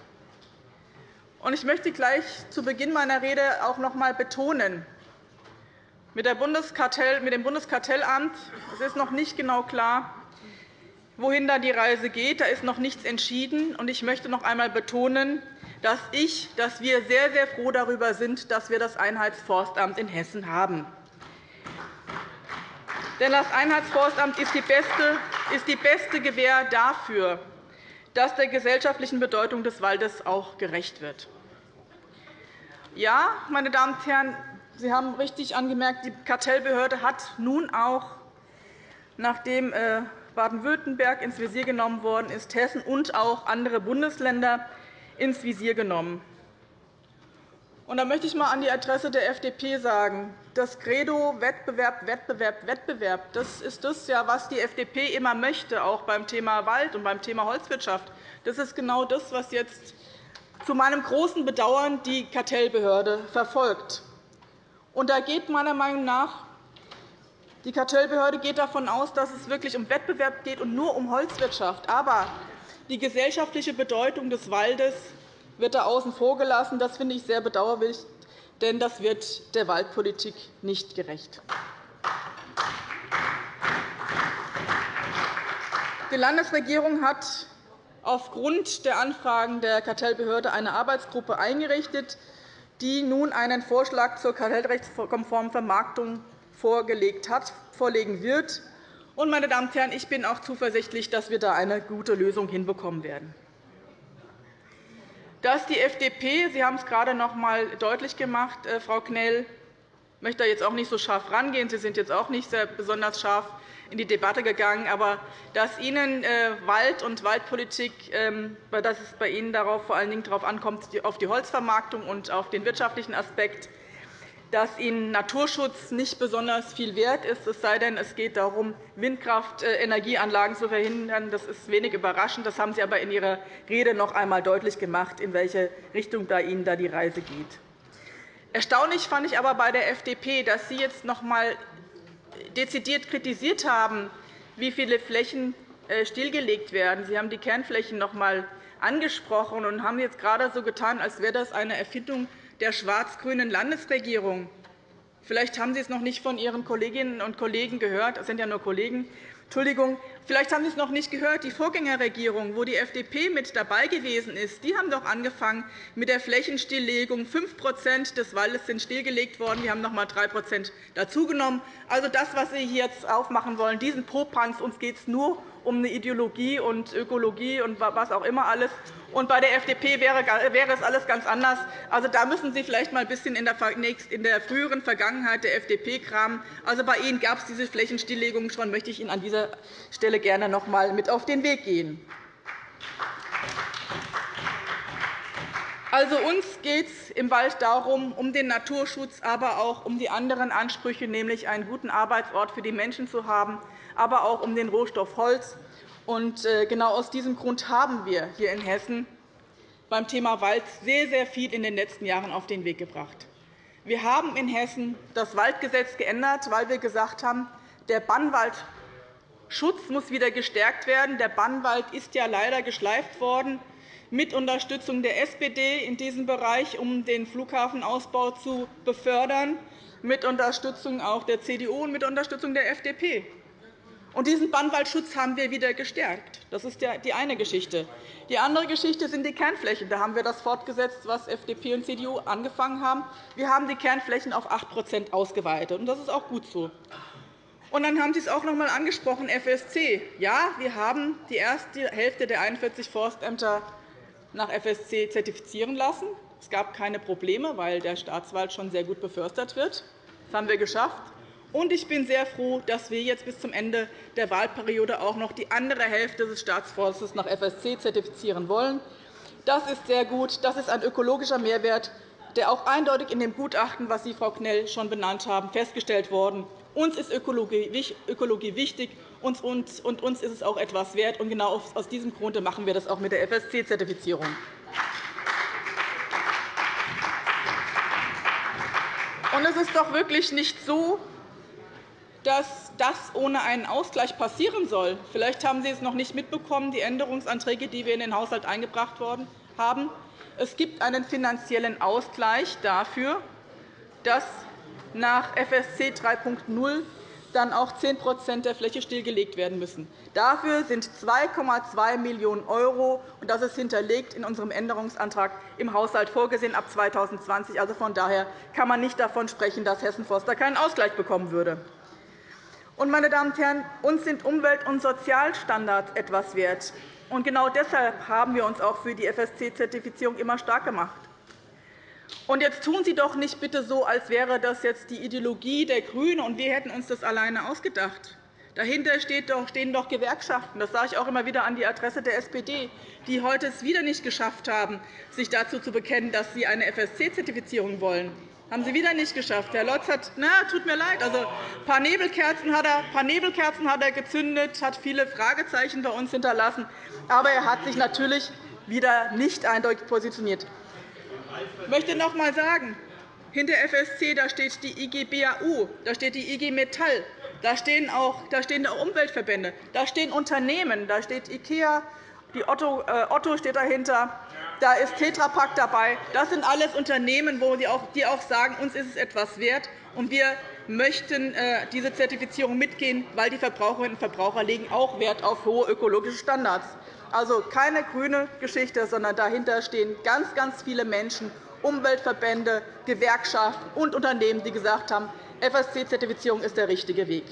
Speaker 5: Ich möchte gleich zu Beginn meiner Rede auch noch einmal betonen, mit dem Bundeskartellamt es ist noch nicht genau klar, wohin da die Reise geht. Da ist noch nichts entschieden. Ich möchte noch einmal betonen, dass ich, dass wir sehr, sehr froh darüber sind, dass wir das Einheitsforstamt in Hessen haben. Denn das Einheitsforstamt ist die beste, ist die beste Gewähr dafür, dass der gesellschaftlichen Bedeutung des Waldes auch gerecht wird. Ja, meine Damen und Herren, Sie haben richtig angemerkt, die Kartellbehörde hat nun auch, nachdem äh, Baden-Württemberg ins Visier genommen worden ist, Hessen und auch andere Bundesländer ins Visier genommen. Und da möchte ich einmal an die Adresse der FDP sagen, das Credo Wettbewerb, Wettbewerb, Wettbewerb, das ist das, was die FDP immer möchte, auch beim Thema Wald und beim Thema Holzwirtschaft. Das ist genau das, was jetzt zu meinem großen Bedauern die Kartellbehörde verfolgt. Und da geht meiner Meinung nach die Kartellbehörde geht davon aus, dass es wirklich um Wettbewerb geht und nur um Holzwirtschaft. Aber die gesellschaftliche Bedeutung des Waldes wird da außen vor gelassen. Das finde ich sehr bedauerlich, denn das wird der Waldpolitik nicht gerecht. Die Landesregierung hat aufgrund der Anfragen der Kartellbehörde eine Arbeitsgruppe eingerichtet, die nun einen Vorschlag zur kartellrechtskonformen Vermarktung vorgelegt hat, vorlegen wird. Meine Damen und Herren, ich bin auch zuversichtlich, dass wir da eine gute Lösung hinbekommen werden. Dass die FDP, Sie haben es gerade noch einmal deutlich gemacht, äh, Frau Knell, möchte da jetzt auch nicht so scharf rangehen. Sie sind jetzt auch nicht sehr besonders scharf in die Debatte gegangen. Aber dass Ihnen äh, Wald und Waldpolitik, ähm, dass es bei Ihnen darauf vor allen Dingen darauf ankommt, auf die Holzvermarktung und auf den wirtschaftlichen Aspekt, dass Ihnen Naturschutz nicht besonders viel wert ist, es sei denn, es geht darum, Windkraftenergieanlagen zu verhindern. Das ist wenig überraschend. Das haben Sie aber in Ihrer Rede noch einmal deutlich gemacht, in welche Richtung da Ihnen da die Reise geht. Erstaunlich fand ich aber bei der FDP, dass Sie jetzt noch einmal dezidiert kritisiert haben, wie viele Flächen äh, stillgelegt werden. Sie haben die Kernflächen noch einmal angesprochen und haben jetzt gerade so getan, als wäre das eine Erfindung der schwarz-grünen Landesregierung. Vielleicht haben Sie es noch nicht von Ihren Kolleginnen und Kollegen gehört. Das sind ja nur Kollegen. Entschuldigung, vielleicht haben Sie es noch nicht gehört. Die Vorgängerregierung, wo die FDP mit dabei gewesen ist, die haben doch angefangen mit der Flächenstilllegung. 5% des Waldes sind stillgelegt worden. Wir haben noch einmal 3 dazugenommen. Also das, was Sie jetzt aufmachen wollen, diesen Popanz, uns geht es nur um eine Ideologie und Ökologie und was auch immer alles. Und bei der FDP wäre es alles ganz anders. Also, da müssen Sie vielleicht einmal ein bisschen in der früheren Vergangenheit der FDP kramen. Also, bei Ihnen gab es diese Flächenstilllegungen schon. möchte ich Ihnen an dieser Stelle gerne noch einmal mit auf den Weg gehen. Also, uns geht es im Wald darum, um den Naturschutz, aber auch um die anderen Ansprüche, nämlich einen guten Arbeitsort für die Menschen zu haben, aber auch um den Rohstoff Holz. Äh, genau aus diesem Grund haben wir hier in Hessen beim Thema Wald sehr, sehr viel in den letzten Jahren auf den Weg gebracht. Wir haben in Hessen das Waldgesetz geändert, weil wir gesagt haben, der Bannwaldschutz muss wieder gestärkt werden. Der Bannwald ist ja leider geschleift worden mit Unterstützung der SPD in diesem Bereich, um den Flughafenausbau zu befördern, mit Unterstützung auch der CDU und mit Unterstützung der FDP. Und diesen Bannwaldschutz haben wir wieder gestärkt. Das ist die eine Geschichte. Die andere Geschichte sind die Kernflächen. Da haben wir das fortgesetzt, was FDP und CDU angefangen haben. Wir haben die Kernflächen auf 8% ausgeweitet. Und das ist auch gut so. Und dann haben Sie es auch noch einmal angesprochen, FSC. Ja, wir haben die erste Hälfte der 41 Forstämter nach FSC zertifizieren lassen. Es gab keine Probleme, weil der Staatswald schon sehr gut befördert wird. Das haben wir geschafft. Und ich bin sehr froh, dass wir jetzt bis zum Ende der Wahlperiode auch noch die andere Hälfte des Staatsforstes nach FSC zertifizieren wollen. Das ist sehr gut. Das ist ein ökologischer Mehrwert, der auch eindeutig in dem Gutachten, das Sie, Frau Knell, schon benannt haben, festgestellt worden. Uns ist Ökologie wichtig, und uns ist es auch etwas wert. Und genau aus diesem Grunde machen wir das auch mit der FSC-Zertifizierung. Es ist doch wirklich nicht so, dass das ohne einen Ausgleich passieren soll. Vielleicht haben Sie es noch nicht mitbekommen, die Änderungsanträge, die wir in den Haushalt eingebracht haben. Es gibt einen finanziellen Ausgleich dafür, dass nach FSC 3.0 dann auch 10% der Fläche stillgelegt werden müssen. Dafür sind 2,2 Millionen €, und das ist hinterlegt in unserem Änderungsantrag im Haushalt vorgesehen ab 2020. Also von daher kann man nicht davon sprechen, dass Hessen Forster keinen Ausgleich bekommen würde. Und, meine Damen und Herren, uns sind Umwelt- und Sozialstandards etwas wert. Und genau deshalb haben wir uns auch für die FSC-Zertifizierung immer stark gemacht. Und jetzt tun Sie doch nicht bitte so, als wäre das jetzt die Ideologie der GRÜNEN und wir hätten uns das alleine ausgedacht. Dahinter stehen doch Gewerkschaften. Das sage ich auch immer wieder an die Adresse der SPD, die heute es wieder nicht geschafft haben, sich dazu zu bekennen, dass sie eine FSC-Zertifizierung wollen. Haben Sie wieder nicht geschafft. Herr Lotz hat, na, tut mir leid, also ein paar Nebelkerzen, hat er, paar Nebelkerzen hat er gezündet, hat viele Fragezeichen bei uns hinterlassen. Aber er hat sich natürlich wieder nicht eindeutig positioniert. Ich möchte noch einmal sagen, hinter FSC da steht die IG BAU, da steht die IG Metall, da stehen auch, da stehen auch Umweltverbände, da stehen Unternehmen, da steht IKEA, die Otto, äh, Otto steht dahinter, da ist Tetra Pak dabei. Das sind alles Unternehmen, die auch sagen, uns ist es etwas wert, und wir möchten äh, diese Zertifizierung mitgehen, weil die Verbraucherinnen und Verbraucher legen auch Wert auf hohe ökologische Standards. Also keine grüne Geschichte, sondern dahinter stehen ganz, ganz viele Menschen, Umweltverbände, Gewerkschaften und Unternehmen, die gesagt haben, FSC-Zertifizierung ist der richtige Weg.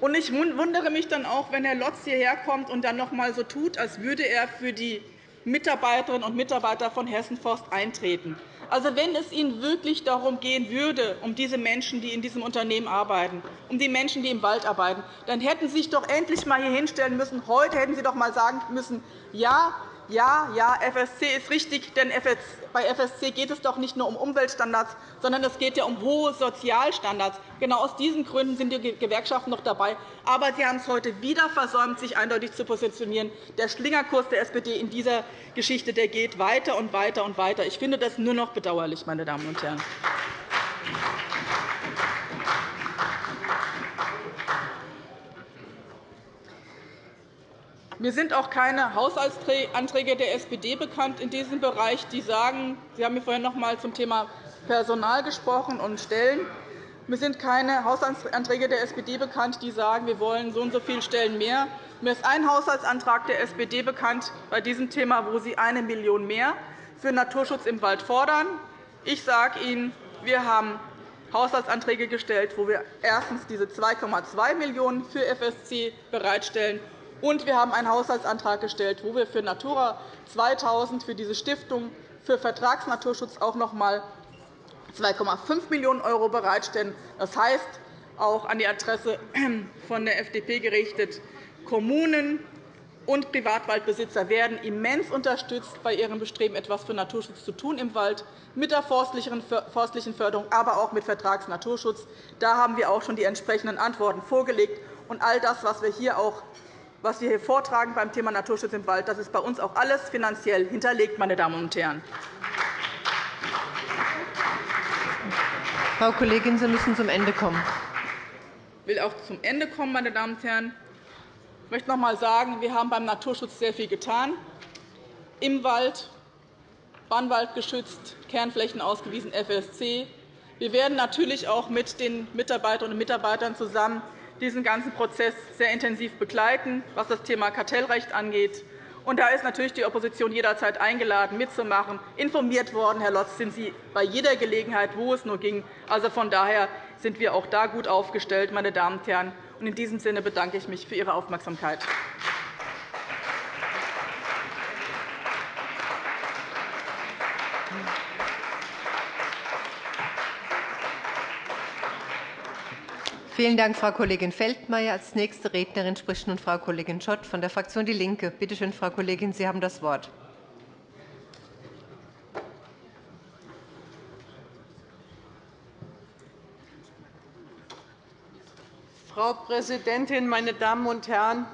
Speaker 5: Ich wundere mich dann auch, wenn Herr Lotz hierher kommt und dann noch einmal so tut, als würde er für die Mitarbeiterinnen und Mitarbeiter von Hessen Forst eintreten. Also, wenn es Ihnen wirklich darum gehen würde, um diese Menschen, die in diesem Unternehmen arbeiten, um die Menschen, die im Wald arbeiten, dann hätten Sie sich doch endlich einmal hier hinstellen müssen. Heute hätten Sie doch einmal sagen müssen, ja, ja, ja, FSC ist richtig, denn bei FSC geht es doch nicht nur um Umweltstandards, sondern es geht ja um hohe Sozialstandards. Genau aus diesen Gründen sind die Gewerkschaften noch dabei. Aber Sie haben es heute wieder versäumt, sich eindeutig zu positionieren. Der Schlingerkurs der SPD in dieser Geschichte der geht weiter und weiter und weiter. Ich finde das nur noch bedauerlich, meine Damen und Herren. Mir sind auch keine Haushaltsanträge der SPD bekannt in diesem Bereich, die sagen, Sie haben mir vorhin noch einmal zum Thema Personal gesprochen und Stellen. Mir sind keine Haushaltsanträge der SPD bekannt, die sagen, wir wollen so und so viele Stellen mehr. Mir ist ein Haushaltsantrag der SPD bekannt bei diesem Thema, wo Sie eine Million mehr für Naturschutz im Wald fordern. Ich sage Ihnen, wir haben Haushaltsanträge gestellt, wo wir erstens diese 2,2 Millionen € für FSC bereitstellen und wir haben einen Haushaltsantrag gestellt, wo wir für Natura 2000, für diese Stiftung für Vertragsnaturschutz auch noch einmal 2,5 Millionen € bereitstellen. Das heißt, auch an die Adresse von der FDP gerichtet, Kommunen und Privatwaldbesitzer werden immens unterstützt bei ihrem Bestreben, etwas für Naturschutz zu tun im Wald, mit der forstlichen Förderung, aber auch mit Vertragsnaturschutz. Da haben wir auch schon die entsprechenden Antworten vorgelegt. Und all das, was wir hier auch was wir hier vortragen beim Thema Naturschutz im Wald, das ist bei uns auch alles finanziell hinterlegt, meine Damen und Herren.
Speaker 1: Frau Kollegin, Sie müssen zum Ende kommen.
Speaker 5: Ich will auch zum Ende kommen, meine Damen und Herren. Ich möchte noch einmal sagen, wir haben beim Naturschutz sehr viel getan. Im Wald, Bannwald geschützt, Kernflächen ausgewiesen, FSC. Wir werden natürlich auch mit den Mitarbeiterinnen und Mitarbeitern zusammen diesen ganzen Prozess sehr intensiv begleiten, was das Thema Kartellrecht angeht. Und da ist natürlich die Opposition jederzeit eingeladen, mitzumachen. Informiert worden, Herr Lotz, sind Sie bei jeder Gelegenheit, wo es nur ging. Also von daher sind wir auch da gut aufgestellt, meine Damen und Herren. In diesem Sinne bedanke ich mich für Ihre Aufmerksamkeit.
Speaker 1: Vielen Dank, Frau Kollegin Feldmayer. Als nächste Rednerin spricht nun Frau Kollegin Schott von der Fraktion DIE LINKE. Bitte schön, Frau Kollegin, Sie haben das Wort.
Speaker 6: Frau Präsidentin, meine Damen und Herren!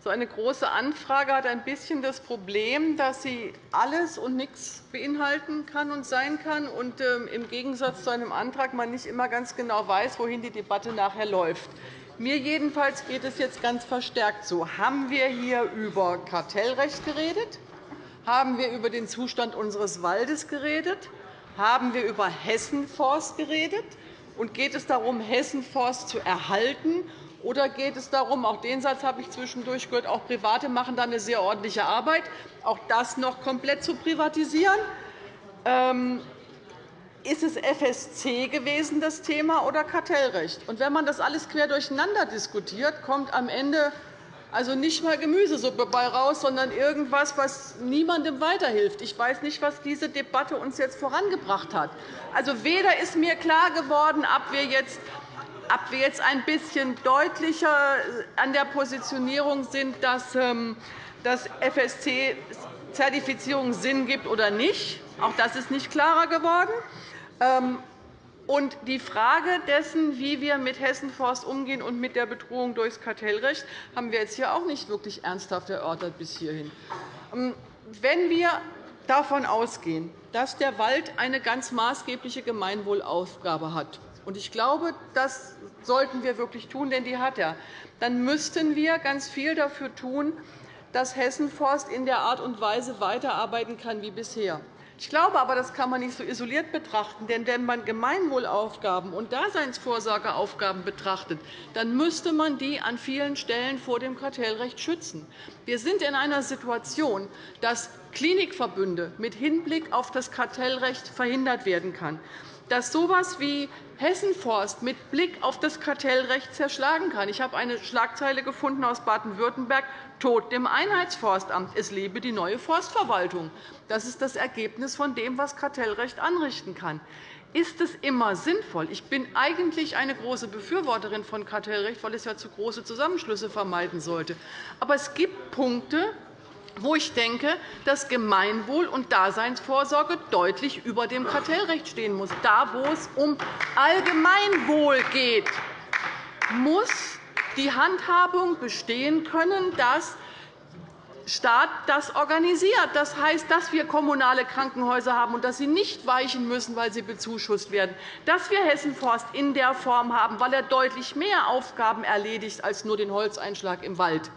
Speaker 6: So eine Große Anfrage hat ein bisschen das Problem, dass sie alles und nichts beinhalten kann und sein kann, und ähm, im Gegensatz zu einem Antrag man nicht immer ganz genau weiß, wohin die Debatte nachher läuft. Mir jedenfalls geht es jetzt ganz verstärkt so. Haben wir hier über Kartellrecht geredet? Haben wir über den Zustand unseres Waldes geredet? Haben wir über Hessenforst geredet? Und geht es darum, Hessenforst zu erhalten oder geht es darum, auch den Satz habe ich zwischendurch gehört, auch Private machen da eine sehr ordentliche Arbeit, auch das noch komplett zu privatisieren? Ähm, ist es FSC gewesen, das Thema, oder Kartellrecht? Und wenn man das alles quer durcheinander diskutiert, kommt am Ende also nicht einmal Gemüsesuppe bei raus, sondern irgendwas, was niemandem weiterhilft. Ich weiß nicht, was diese Debatte uns jetzt vorangebracht hat. Also weder ist mir klar geworden, ob wir jetzt ob wir jetzt ein bisschen deutlicher an der Positionierung sind, dass ähm, das FSC-Zertifizierung Sinn gibt oder nicht. Auch das ist nicht klarer geworden. Ähm, und die Frage dessen, wie wir mit Hessenforst umgehen und mit der Bedrohung durch das Kartellrecht, haben wir jetzt hier auch nicht wirklich ernsthaft erörtert bis hierhin. Ähm, wenn wir davon ausgehen, dass der Wald eine ganz maßgebliche Gemeinwohlaufgabe hat, und ich glaube, das sollten wir wirklich tun, denn die hat er. Dann müssten wir ganz viel dafür tun, dass Hessenforst in der Art und Weise weiterarbeiten kann wie bisher. Ich glaube aber, das kann man nicht so isoliert betrachten. Denn wenn man Gemeinwohlaufgaben und Daseinsvorsorgeaufgaben betrachtet, dann müsste man die an vielen Stellen vor dem Kartellrecht schützen. Wir sind in einer Situation, dass Klinikverbünde mit Hinblick auf das Kartellrecht verhindert werden kann dass so etwas wie Hessenforst mit Blick auf das Kartellrecht zerschlagen kann. Ich habe eine Schlagzeile gefunden aus Baden-Württemberg, Tod dem Einheitsforstamt. Es lebe die neue Forstverwaltung. Das ist das Ergebnis von dem, was Kartellrecht anrichten kann. Ist es immer sinnvoll? Ich bin eigentlich eine große Befürworterin von Kartellrecht, weil es ja zu große Zusammenschlüsse vermeiden sollte. Aber es gibt Punkte, wo ich denke, dass Gemeinwohl und Daseinsvorsorge deutlich über dem Kartellrecht stehen muss. Da, wo es um Allgemeinwohl geht, muss die Handhabung bestehen können, dass Staat das organisiert. Das heißt, dass wir kommunale Krankenhäuser haben und dass sie nicht weichen müssen, weil sie bezuschusst werden, dass wir Hessenforst in der Form haben, weil er deutlich mehr Aufgaben erledigt als nur den Holzeinschlag im Wald.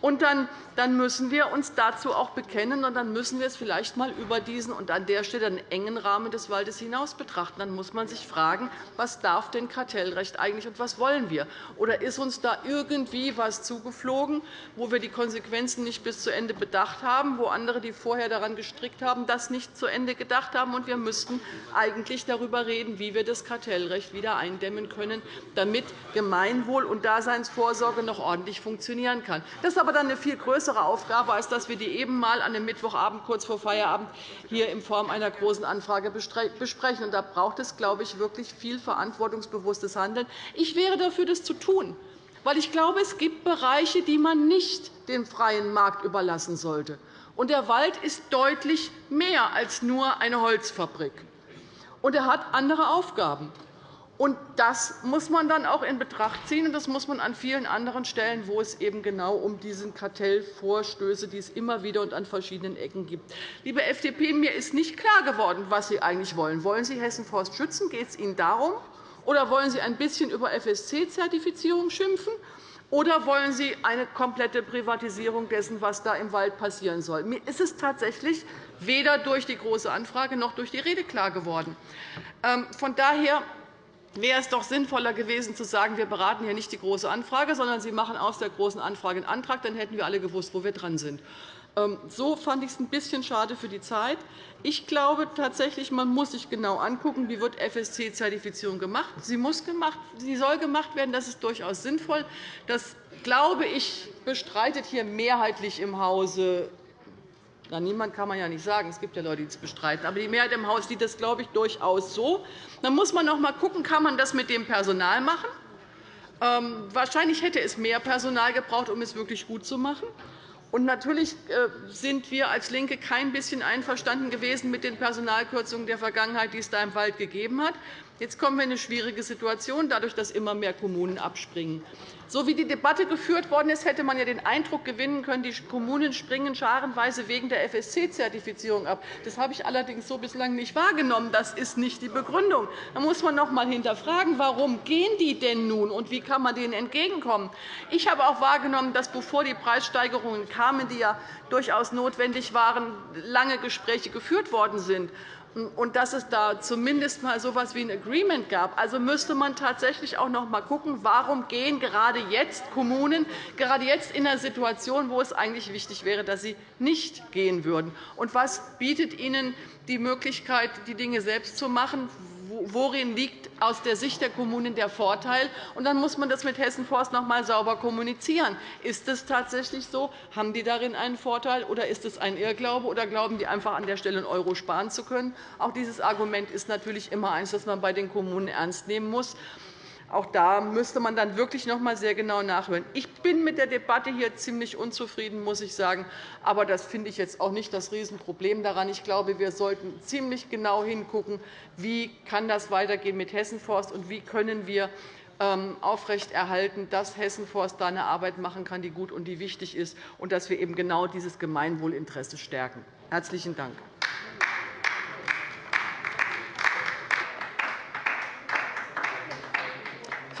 Speaker 6: Und dann dann müssen wir uns dazu auch bekennen, und dann müssen wir es vielleicht einmal über diesen und an der Stelle einen engen Rahmen des Waldes hinaus betrachten. Dann muss man sich fragen, was darf denn Kartellrecht eigentlich und was wollen wir? Oder ist uns da irgendwie etwas zugeflogen, wo wir die Konsequenzen nicht bis zu Ende bedacht haben, wo andere, die vorher daran gestrickt haben, das nicht zu Ende gedacht haben? Und wir müssten eigentlich darüber reden, wie wir das Kartellrecht wieder eindämmen können, damit Gemeinwohl und Daseinsvorsorge noch ordentlich funktionieren kann. Das ist aber dann eine viel größere größere Aufgabe, als dass wir die eben einmal an einem Mittwochabend kurz vor Feierabend hier in Form einer Großen Anfrage besprechen. Da braucht es, glaube ich, wirklich viel verantwortungsbewusstes Handeln. Ich wäre dafür, das zu tun, weil ich glaube, es gibt Bereiche, die man nicht dem freien Markt überlassen sollte. Und der Wald ist deutlich mehr als nur eine Holzfabrik. Und er hat andere Aufgaben. Und das muss man dann auch in Betracht ziehen, und das muss man an vielen anderen Stellen, wo es eben genau um diese Kartellvorstöße, die es immer wieder und an verschiedenen Ecken gibt. Liebe FDP, mir ist nicht klar geworden, was Sie eigentlich wollen. Wollen Sie Hessen-Forst schützen? Geht es Ihnen darum? Oder wollen Sie ein bisschen über FSC-Zertifizierung schimpfen? Oder wollen Sie eine komplette Privatisierung dessen, was da im Wald passieren soll? Mir ist es tatsächlich weder durch die Große Anfrage noch durch die Rede klar geworden. Ähm, von daher wäre es doch sinnvoller gewesen, zu sagen, wir beraten hier nicht die Große Anfrage, sondern Sie machen aus der Großen Anfrage einen Antrag. Dann hätten wir alle gewusst, wo wir dran sind. Ähm, so fand ich es ein bisschen schade für die Zeit. Ich glaube tatsächlich, man muss sich genau angucken, wie wird FSC-Zertifizierung gemacht. Sie, muss gemacht. sie soll gemacht werden. Das ist durchaus sinnvoll. Das, glaube ich, bestreitet hier mehrheitlich im Hause na, niemand kann man ja nicht sagen. Es gibt ja Leute, die es bestreiten. Aber die Mehrheit im Haus sieht das, glaube ich, durchaus so. Dann muss man noch einmal schauen, kann man das mit dem Personal machen. Ähm, wahrscheinlich hätte es mehr Personal gebraucht, um es wirklich gut zu machen. Und natürlich äh, sind wir als LINKE kein bisschen einverstanden gewesen mit den Personalkürzungen der Vergangenheit, die es da im Wald gegeben hat. Jetzt kommen wir in eine schwierige Situation, dadurch, dass immer mehr Kommunen abspringen. So wie die Debatte geführt worden ist, hätte man ja den Eindruck gewinnen können, die Kommunen springen scharenweise wegen der FSC-Zertifizierung ab. Das habe ich allerdings so bislang nicht wahrgenommen. Das ist nicht die Begründung. Da muss man noch einmal hinterfragen, warum gehen die denn nun und wie kann man denen entgegenkommen. Ich habe auch wahrgenommen, dass bevor die Preissteigerungen kamen, die ja durchaus notwendig waren, lange Gespräche geführt worden sind und dass es da zumindest einmal so etwas wie ein Agreement gab. Also müsste man tatsächlich auch noch einmal schauen, warum gehen gerade jetzt Kommunen gerade jetzt in einer Situation, wo es eigentlich wichtig wäre, dass sie nicht gehen würden. Und was bietet ihnen die Möglichkeit, die Dinge selbst zu machen? Worin liegt aus der Sicht der Kommunen der Vorteil? Und dann muss man das mit Hessen Forst noch einmal sauber kommunizieren. Ist es tatsächlich so? Haben die darin einen Vorteil, oder ist es ein Irrglaube, oder glauben die einfach, an der Stelle einen Euro sparen zu können? Auch dieses Argument ist natürlich immer eines, das man bei den Kommunen ernst nehmen muss. Auch da müsste man dann wirklich noch einmal sehr genau nachhören. Ich bin mit der Debatte hier ziemlich unzufrieden, muss ich sagen. Aber das finde ich jetzt auch nicht das Riesenproblem daran. Ich glaube, wir sollten ziemlich genau hingucken, wie kann das weitergehen mit Hessenforst und wie können wir ähm, aufrechterhalten, dass Hessenforst da eine Arbeit machen kann, die gut und die wichtig ist, und dass wir eben genau dieses Gemeinwohlinteresse stärken. – Herzlichen Dank.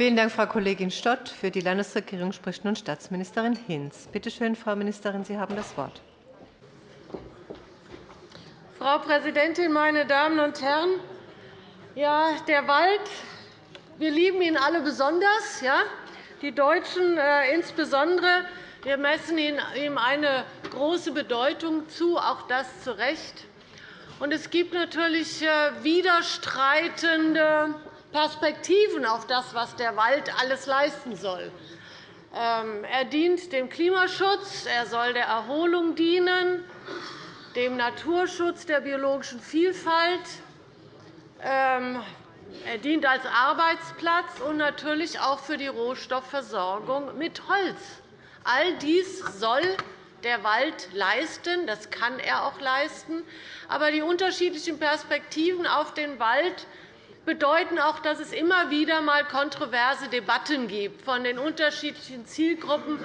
Speaker 1: Vielen Dank, Frau Kollegin Stott. Für die Landesregierung spricht nun Staatsministerin Hinz. Bitte schön, Frau Ministerin, Sie haben das Wort.
Speaker 7: Frau Präsidentin, meine Damen und Herren! Ja, der Wald, wir lieben ihn alle besonders, ja? die Deutschen äh, insbesondere. Wir messen ihm eine große Bedeutung zu, auch das zu Recht. es gibt natürlich äh, widerstreitende Perspektiven auf das, was der Wald alles leisten soll. Ähm, er dient dem Klimaschutz, er soll der Erholung dienen, dem Naturschutz der biologischen Vielfalt. Ähm, er dient als Arbeitsplatz und natürlich auch für die Rohstoffversorgung mit Holz. All dies soll der Wald leisten. Das kann er auch leisten. Aber die unterschiedlichen Perspektiven auf den Wald bedeuten auch, dass es immer wieder einmal kontroverse Debatten gibt von den unterschiedlichen Zielgruppen,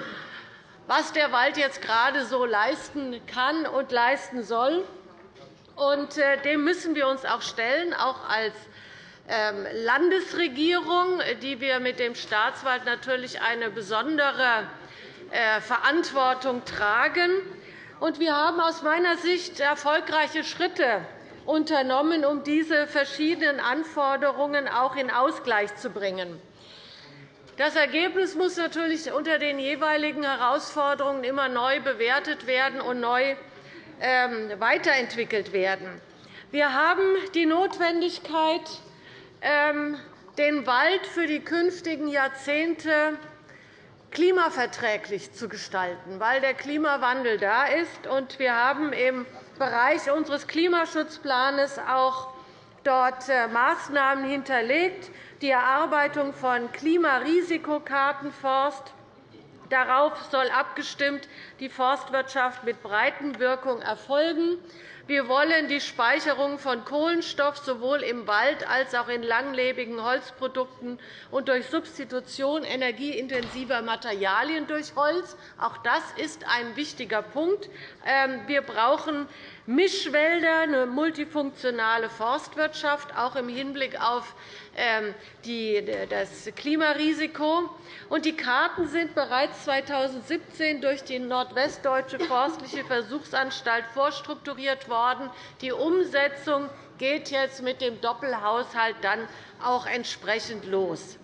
Speaker 7: was der Wald jetzt gerade so leisten kann und leisten soll. Äh, dem müssen wir uns auch stellen, auch als ähm, Landesregierung, die wir mit dem Staatswald natürlich eine besondere äh, Verantwortung tragen. Wir haben aus meiner Sicht erfolgreiche Schritte unternommen, um diese verschiedenen Anforderungen auch in Ausgleich zu bringen. Das Ergebnis muss natürlich unter den jeweiligen Herausforderungen immer neu bewertet werden und neu ähm, weiterentwickelt werden. Wir haben die Notwendigkeit, ähm, den Wald für die künftigen Jahrzehnte klimaverträglich zu gestalten, weil der Klimawandel da ist. Wir haben im Bereich unseres Klimaschutzplans auch dort äh, Maßnahmen hinterlegt, die Erarbeitung von Klimarisikokarten Forst. Darauf soll abgestimmt die Forstwirtschaft mit Breitenwirkung erfolgen. Wir wollen die Speicherung von Kohlenstoff sowohl im Wald als auch in langlebigen Holzprodukten und durch Substitution energieintensiver Materialien durch Holz. Auch das ist ein wichtiger Punkt. Ähm, wir brauchen Mischwälder, eine multifunktionale Forstwirtschaft, auch im Hinblick auf das Klimarisiko. Die Karten sind bereits 2017 durch die Nordwestdeutsche Forstliche Versuchsanstalt vorstrukturiert worden. Die Umsetzung geht jetzt mit dem Doppelhaushalt dann auch entsprechend los.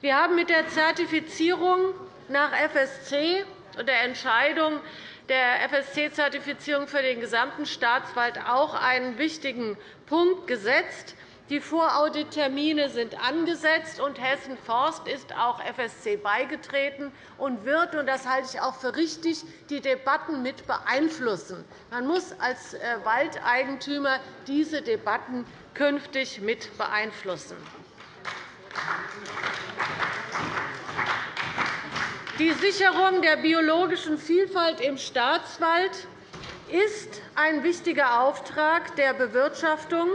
Speaker 7: Wir haben mit der Zertifizierung nach FSC und der Entscheidung der FSC-Zertifizierung für den gesamten Staatswald auch einen wichtigen Punkt gesetzt. Die Voraudittermine sind angesetzt, und Hessen Forst ist auch FSC beigetreten und wird, und das halte ich auch für richtig, die Debatten mit beeinflussen. Man muss als äh, Waldeigentümer diese Debatten künftig mit beeinflussen. Die Sicherung der biologischen Vielfalt im Staatswald ist ein wichtiger Auftrag der Bewirtschaftung.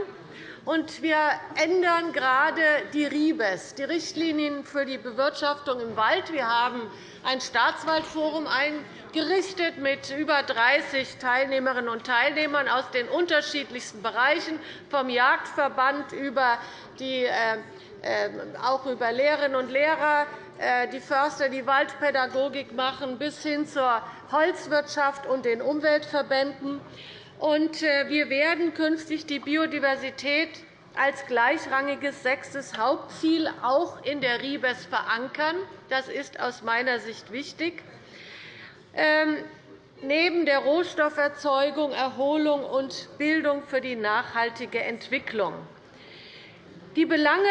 Speaker 7: Und wir ändern gerade die RIBES, die Richtlinien für die Bewirtschaftung im Wald. Wir haben ein Staatswaldforum eingerichtet mit über 30 Teilnehmerinnen und Teilnehmern aus den unterschiedlichsten Bereichen, vom Jagdverband über die, äh, äh, auch über Lehrerinnen und Lehrer, äh, die Förster, die Waldpädagogik machen, bis hin zur Holzwirtschaft und den Umweltverbänden. Wir werden künftig die Biodiversität als gleichrangiges sechstes Hauptziel auch in der RIBES verankern. Das ist aus meiner Sicht wichtig. Ähm, neben der Rohstofferzeugung, Erholung und Bildung für die nachhaltige Entwicklung. Die Belange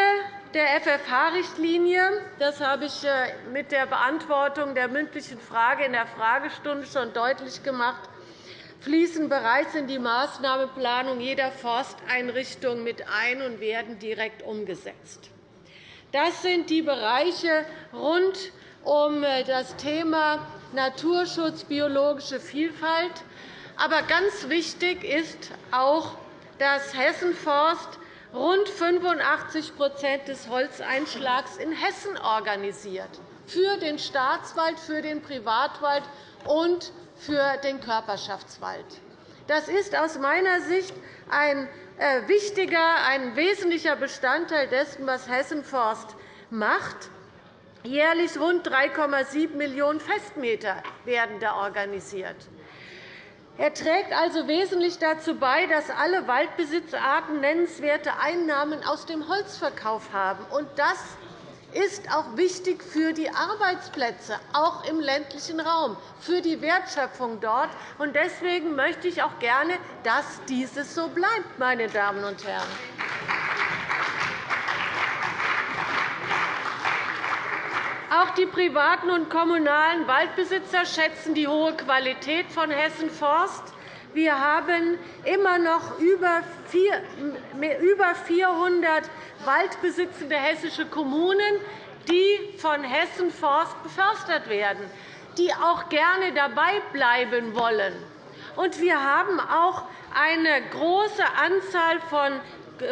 Speaker 7: der FFH-Richtlinie, das habe ich äh, mit der Beantwortung der mündlichen Frage in der Fragestunde schon deutlich gemacht, fließen bereits in die Maßnahmenplanung jeder Forsteinrichtung mit ein und werden direkt umgesetzt. Das sind die Bereiche rund um äh, das Thema Naturschutz, biologische Vielfalt. Aber ganz wichtig ist auch, dass Hessenforst rund 85% des Holzeinschlags in Hessen organisiert, für den Staatswald, für den Privatwald und für den Körperschaftswald. Das ist aus meiner Sicht ein äh, wichtiger, ein wesentlicher Bestandteil dessen, was Hessenforst macht. Jährlich rund 3,7 Millionen Festmeter werden da organisiert. Er trägt also wesentlich dazu bei, dass alle Waldbesitzarten nennenswerte Einnahmen aus dem Holzverkauf haben. Das ist auch wichtig für die Arbeitsplätze, auch im ländlichen Raum, für die Wertschöpfung dort. Deswegen möchte ich auch gerne, dass dieses so bleibt, meine Damen und Herren. Auch die privaten und kommunalen Waldbesitzer schätzen die hohe Qualität von Hessen Forst. Wir haben immer noch über 400 waldbesitzende hessische Kommunen, die von Hessen Forst befördert werden, die auch gerne dabei bleiben wollen. wir haben auch eine große Anzahl von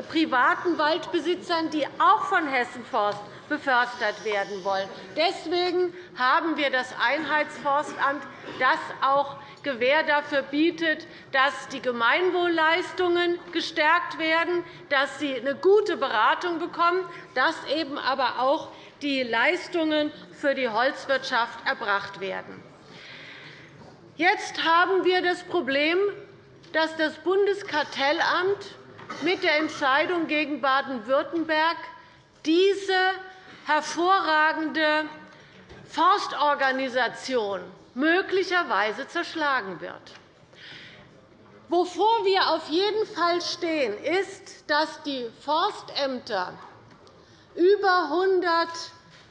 Speaker 7: privaten Waldbesitzern, die auch von Hessen Forst befördert werden wollen. Deswegen haben wir das Einheitsforstamt, das auch Gewähr dafür bietet, dass die Gemeinwohlleistungen gestärkt werden, dass sie eine gute Beratung bekommen, dass eben aber auch die Leistungen für die Holzwirtschaft erbracht werden. Jetzt haben wir das Problem, dass das Bundeskartellamt mit der Entscheidung gegen Baden-Württemberg diese hervorragende Forstorganisation möglicherweise zerschlagen wird. Wovor wir auf jeden Fall stehen, ist, dass die Forstämter über 100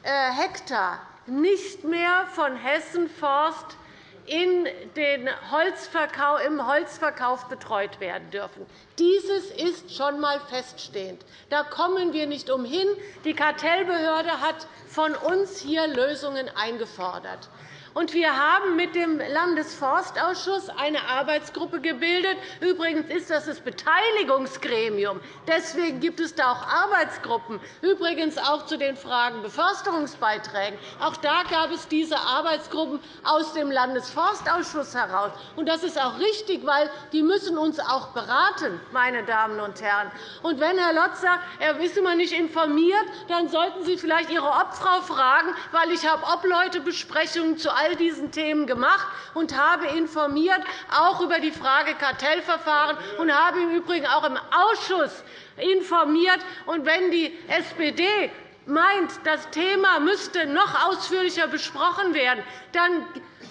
Speaker 7: äh, Hektar nicht mehr von Hessen Forst in den Holzverkauf, im Holzverkauf betreut werden dürfen. Dieses ist schon einmal feststehend. Da kommen wir nicht umhin. Die Kartellbehörde hat von uns hier Lösungen eingefordert. Und wir haben mit dem Landesforstausschuss eine Arbeitsgruppe gebildet. Übrigens ist das das Beteiligungsgremium. Deswegen gibt es da auch Arbeitsgruppen, übrigens auch zu den Fragen Beförsterungsbeiträgen. Auch da gab es diese Arbeitsgruppen aus dem Landesforstausschuss heraus. Und das ist auch richtig, weil die müssen uns auch beraten, meine Damen und Herren. Und wenn Herr Lotz sagt, er ist immer nicht informiert, dann sollten Sie vielleicht Ihre Obfrau fragen, weil ich habe Obleutebesprechungen zu all diesen Themen gemacht und habe informiert, auch über die Frage Kartellverfahren, und habe im Übrigen auch im Ausschuss informiert. Und wenn die SPD meint, das Thema müsste noch ausführlicher besprochen werden, dann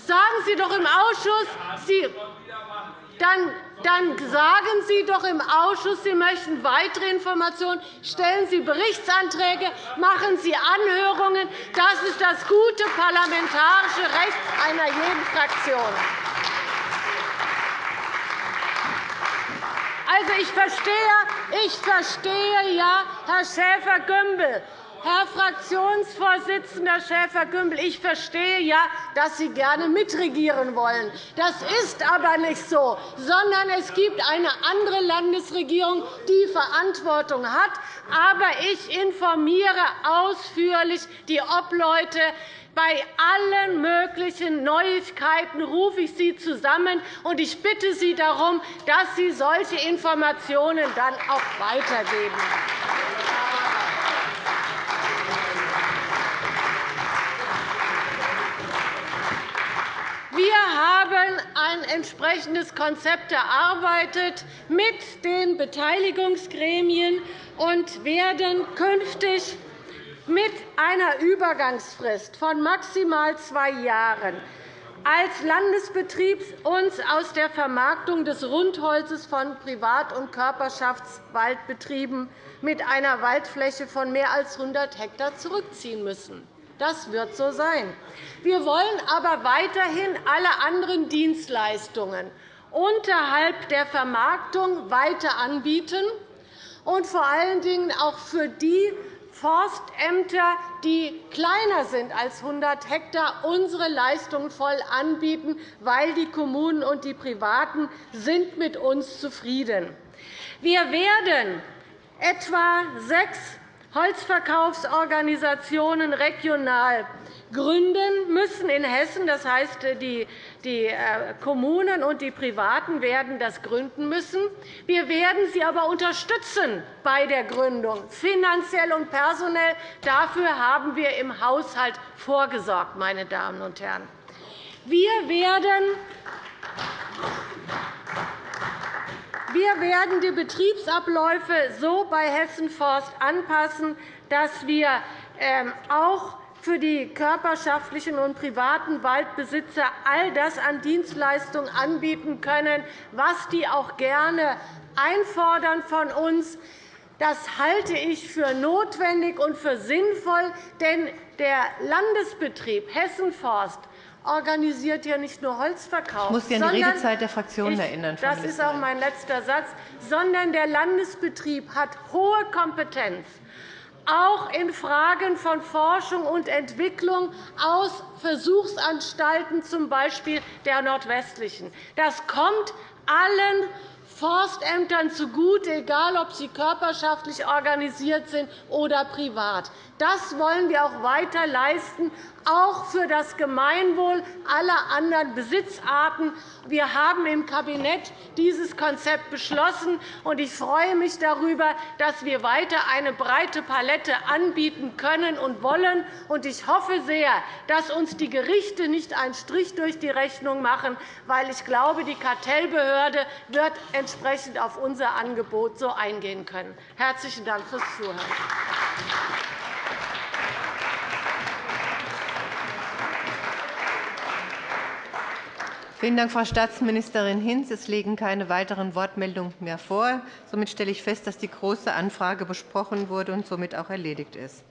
Speaker 7: sagen Sie doch im Ausschuss, Sie dann, dann sagen Sie doch im Ausschuss, Sie möchten weitere Informationen. Stellen Sie Berichtsanträge, machen Sie Anhörungen. Das ist das gute parlamentarische Recht einer jeden Fraktion. Also, ich verstehe, ich verstehe ja, Herr Schäfer-Gümbel, Herr Fraktionsvorsitzender Schäfer-Gümbel, ich verstehe ja, dass Sie gerne mitregieren wollen. Das ist aber nicht so, sondern es gibt eine andere Landesregierung, die Verantwortung hat. Aber ich informiere ausführlich die Obleute. Bei allen möglichen Neuigkeiten rufe ich Sie zusammen, und ich bitte Sie darum, dass Sie solche Informationen dann auch weitergeben. Wir haben ein entsprechendes Konzept erarbeitet mit den Beteiligungsgremien und werden künftig mit einer Übergangsfrist von maximal zwei Jahren als Landesbetrieb uns aus der Vermarktung des Rundholzes von Privat- und Körperschaftswaldbetrieben mit einer Waldfläche von mehr als 100 Hektar zurückziehen müssen. Das wird so sein. Wir wollen aber weiterhin alle anderen Dienstleistungen unterhalb der Vermarktung weiter anbieten und vor allen Dingen auch für die Forstämter, die kleiner sind als 100 Hektar, unsere Leistungen voll anbieten, weil die Kommunen und die Privaten sind mit uns zufrieden. Wir werden etwa sechs Holzverkaufsorganisationen regional gründen müssen in Hessen. Das heißt, die äh, Kommunen und die Privaten werden das gründen müssen. Wir werden sie aber unterstützen bei der Gründung, finanziell und personell. Dafür haben wir im Haushalt vorgesorgt. Meine Damen und Herren. Wir werden wir werden die Betriebsabläufe so bei Hessen Forst anpassen, dass wir ähm, auch für die körperschaftlichen und privaten Waldbesitzer all das an Dienstleistungen anbieten können, was die auch gerne einfordern von uns. Das halte ich für notwendig und für sinnvoll, denn der Landesbetrieb Hessen Forst organisiert ja nicht nur Holzverkauf.
Speaker 1: Ich muss Sie an die Redezeit der Fraktionen erinnern.
Speaker 7: Das ist auch mein letzter Satz. Sondern der Landesbetrieb hat hohe Kompetenz auch in Fragen von Forschung und Entwicklung aus Versuchsanstalten, z. B. der nordwestlichen. Das kommt allen Forstämtern zugute, egal ob sie körperschaftlich organisiert sind oder privat. Das wollen wir auch weiter leisten, auch für das Gemeinwohl aller anderen Besitzarten. Wir haben im Kabinett dieses Konzept beschlossen. und Ich freue mich darüber, dass wir weiter eine breite Palette anbieten können und wollen. Ich hoffe sehr, dass uns die Gerichte nicht einen Strich durch die Rechnung machen, weil ich glaube, die Kartellbehörde wird entsprechend auf unser Angebot so eingehen können. Herzlichen Dank fürs Zuhören.
Speaker 1: Vielen Dank, Frau Staatsministerin Hinz. Es liegen keine weiteren Wortmeldungen mehr vor. Somit stelle ich fest, dass die Große Anfrage besprochen wurde und somit auch erledigt ist.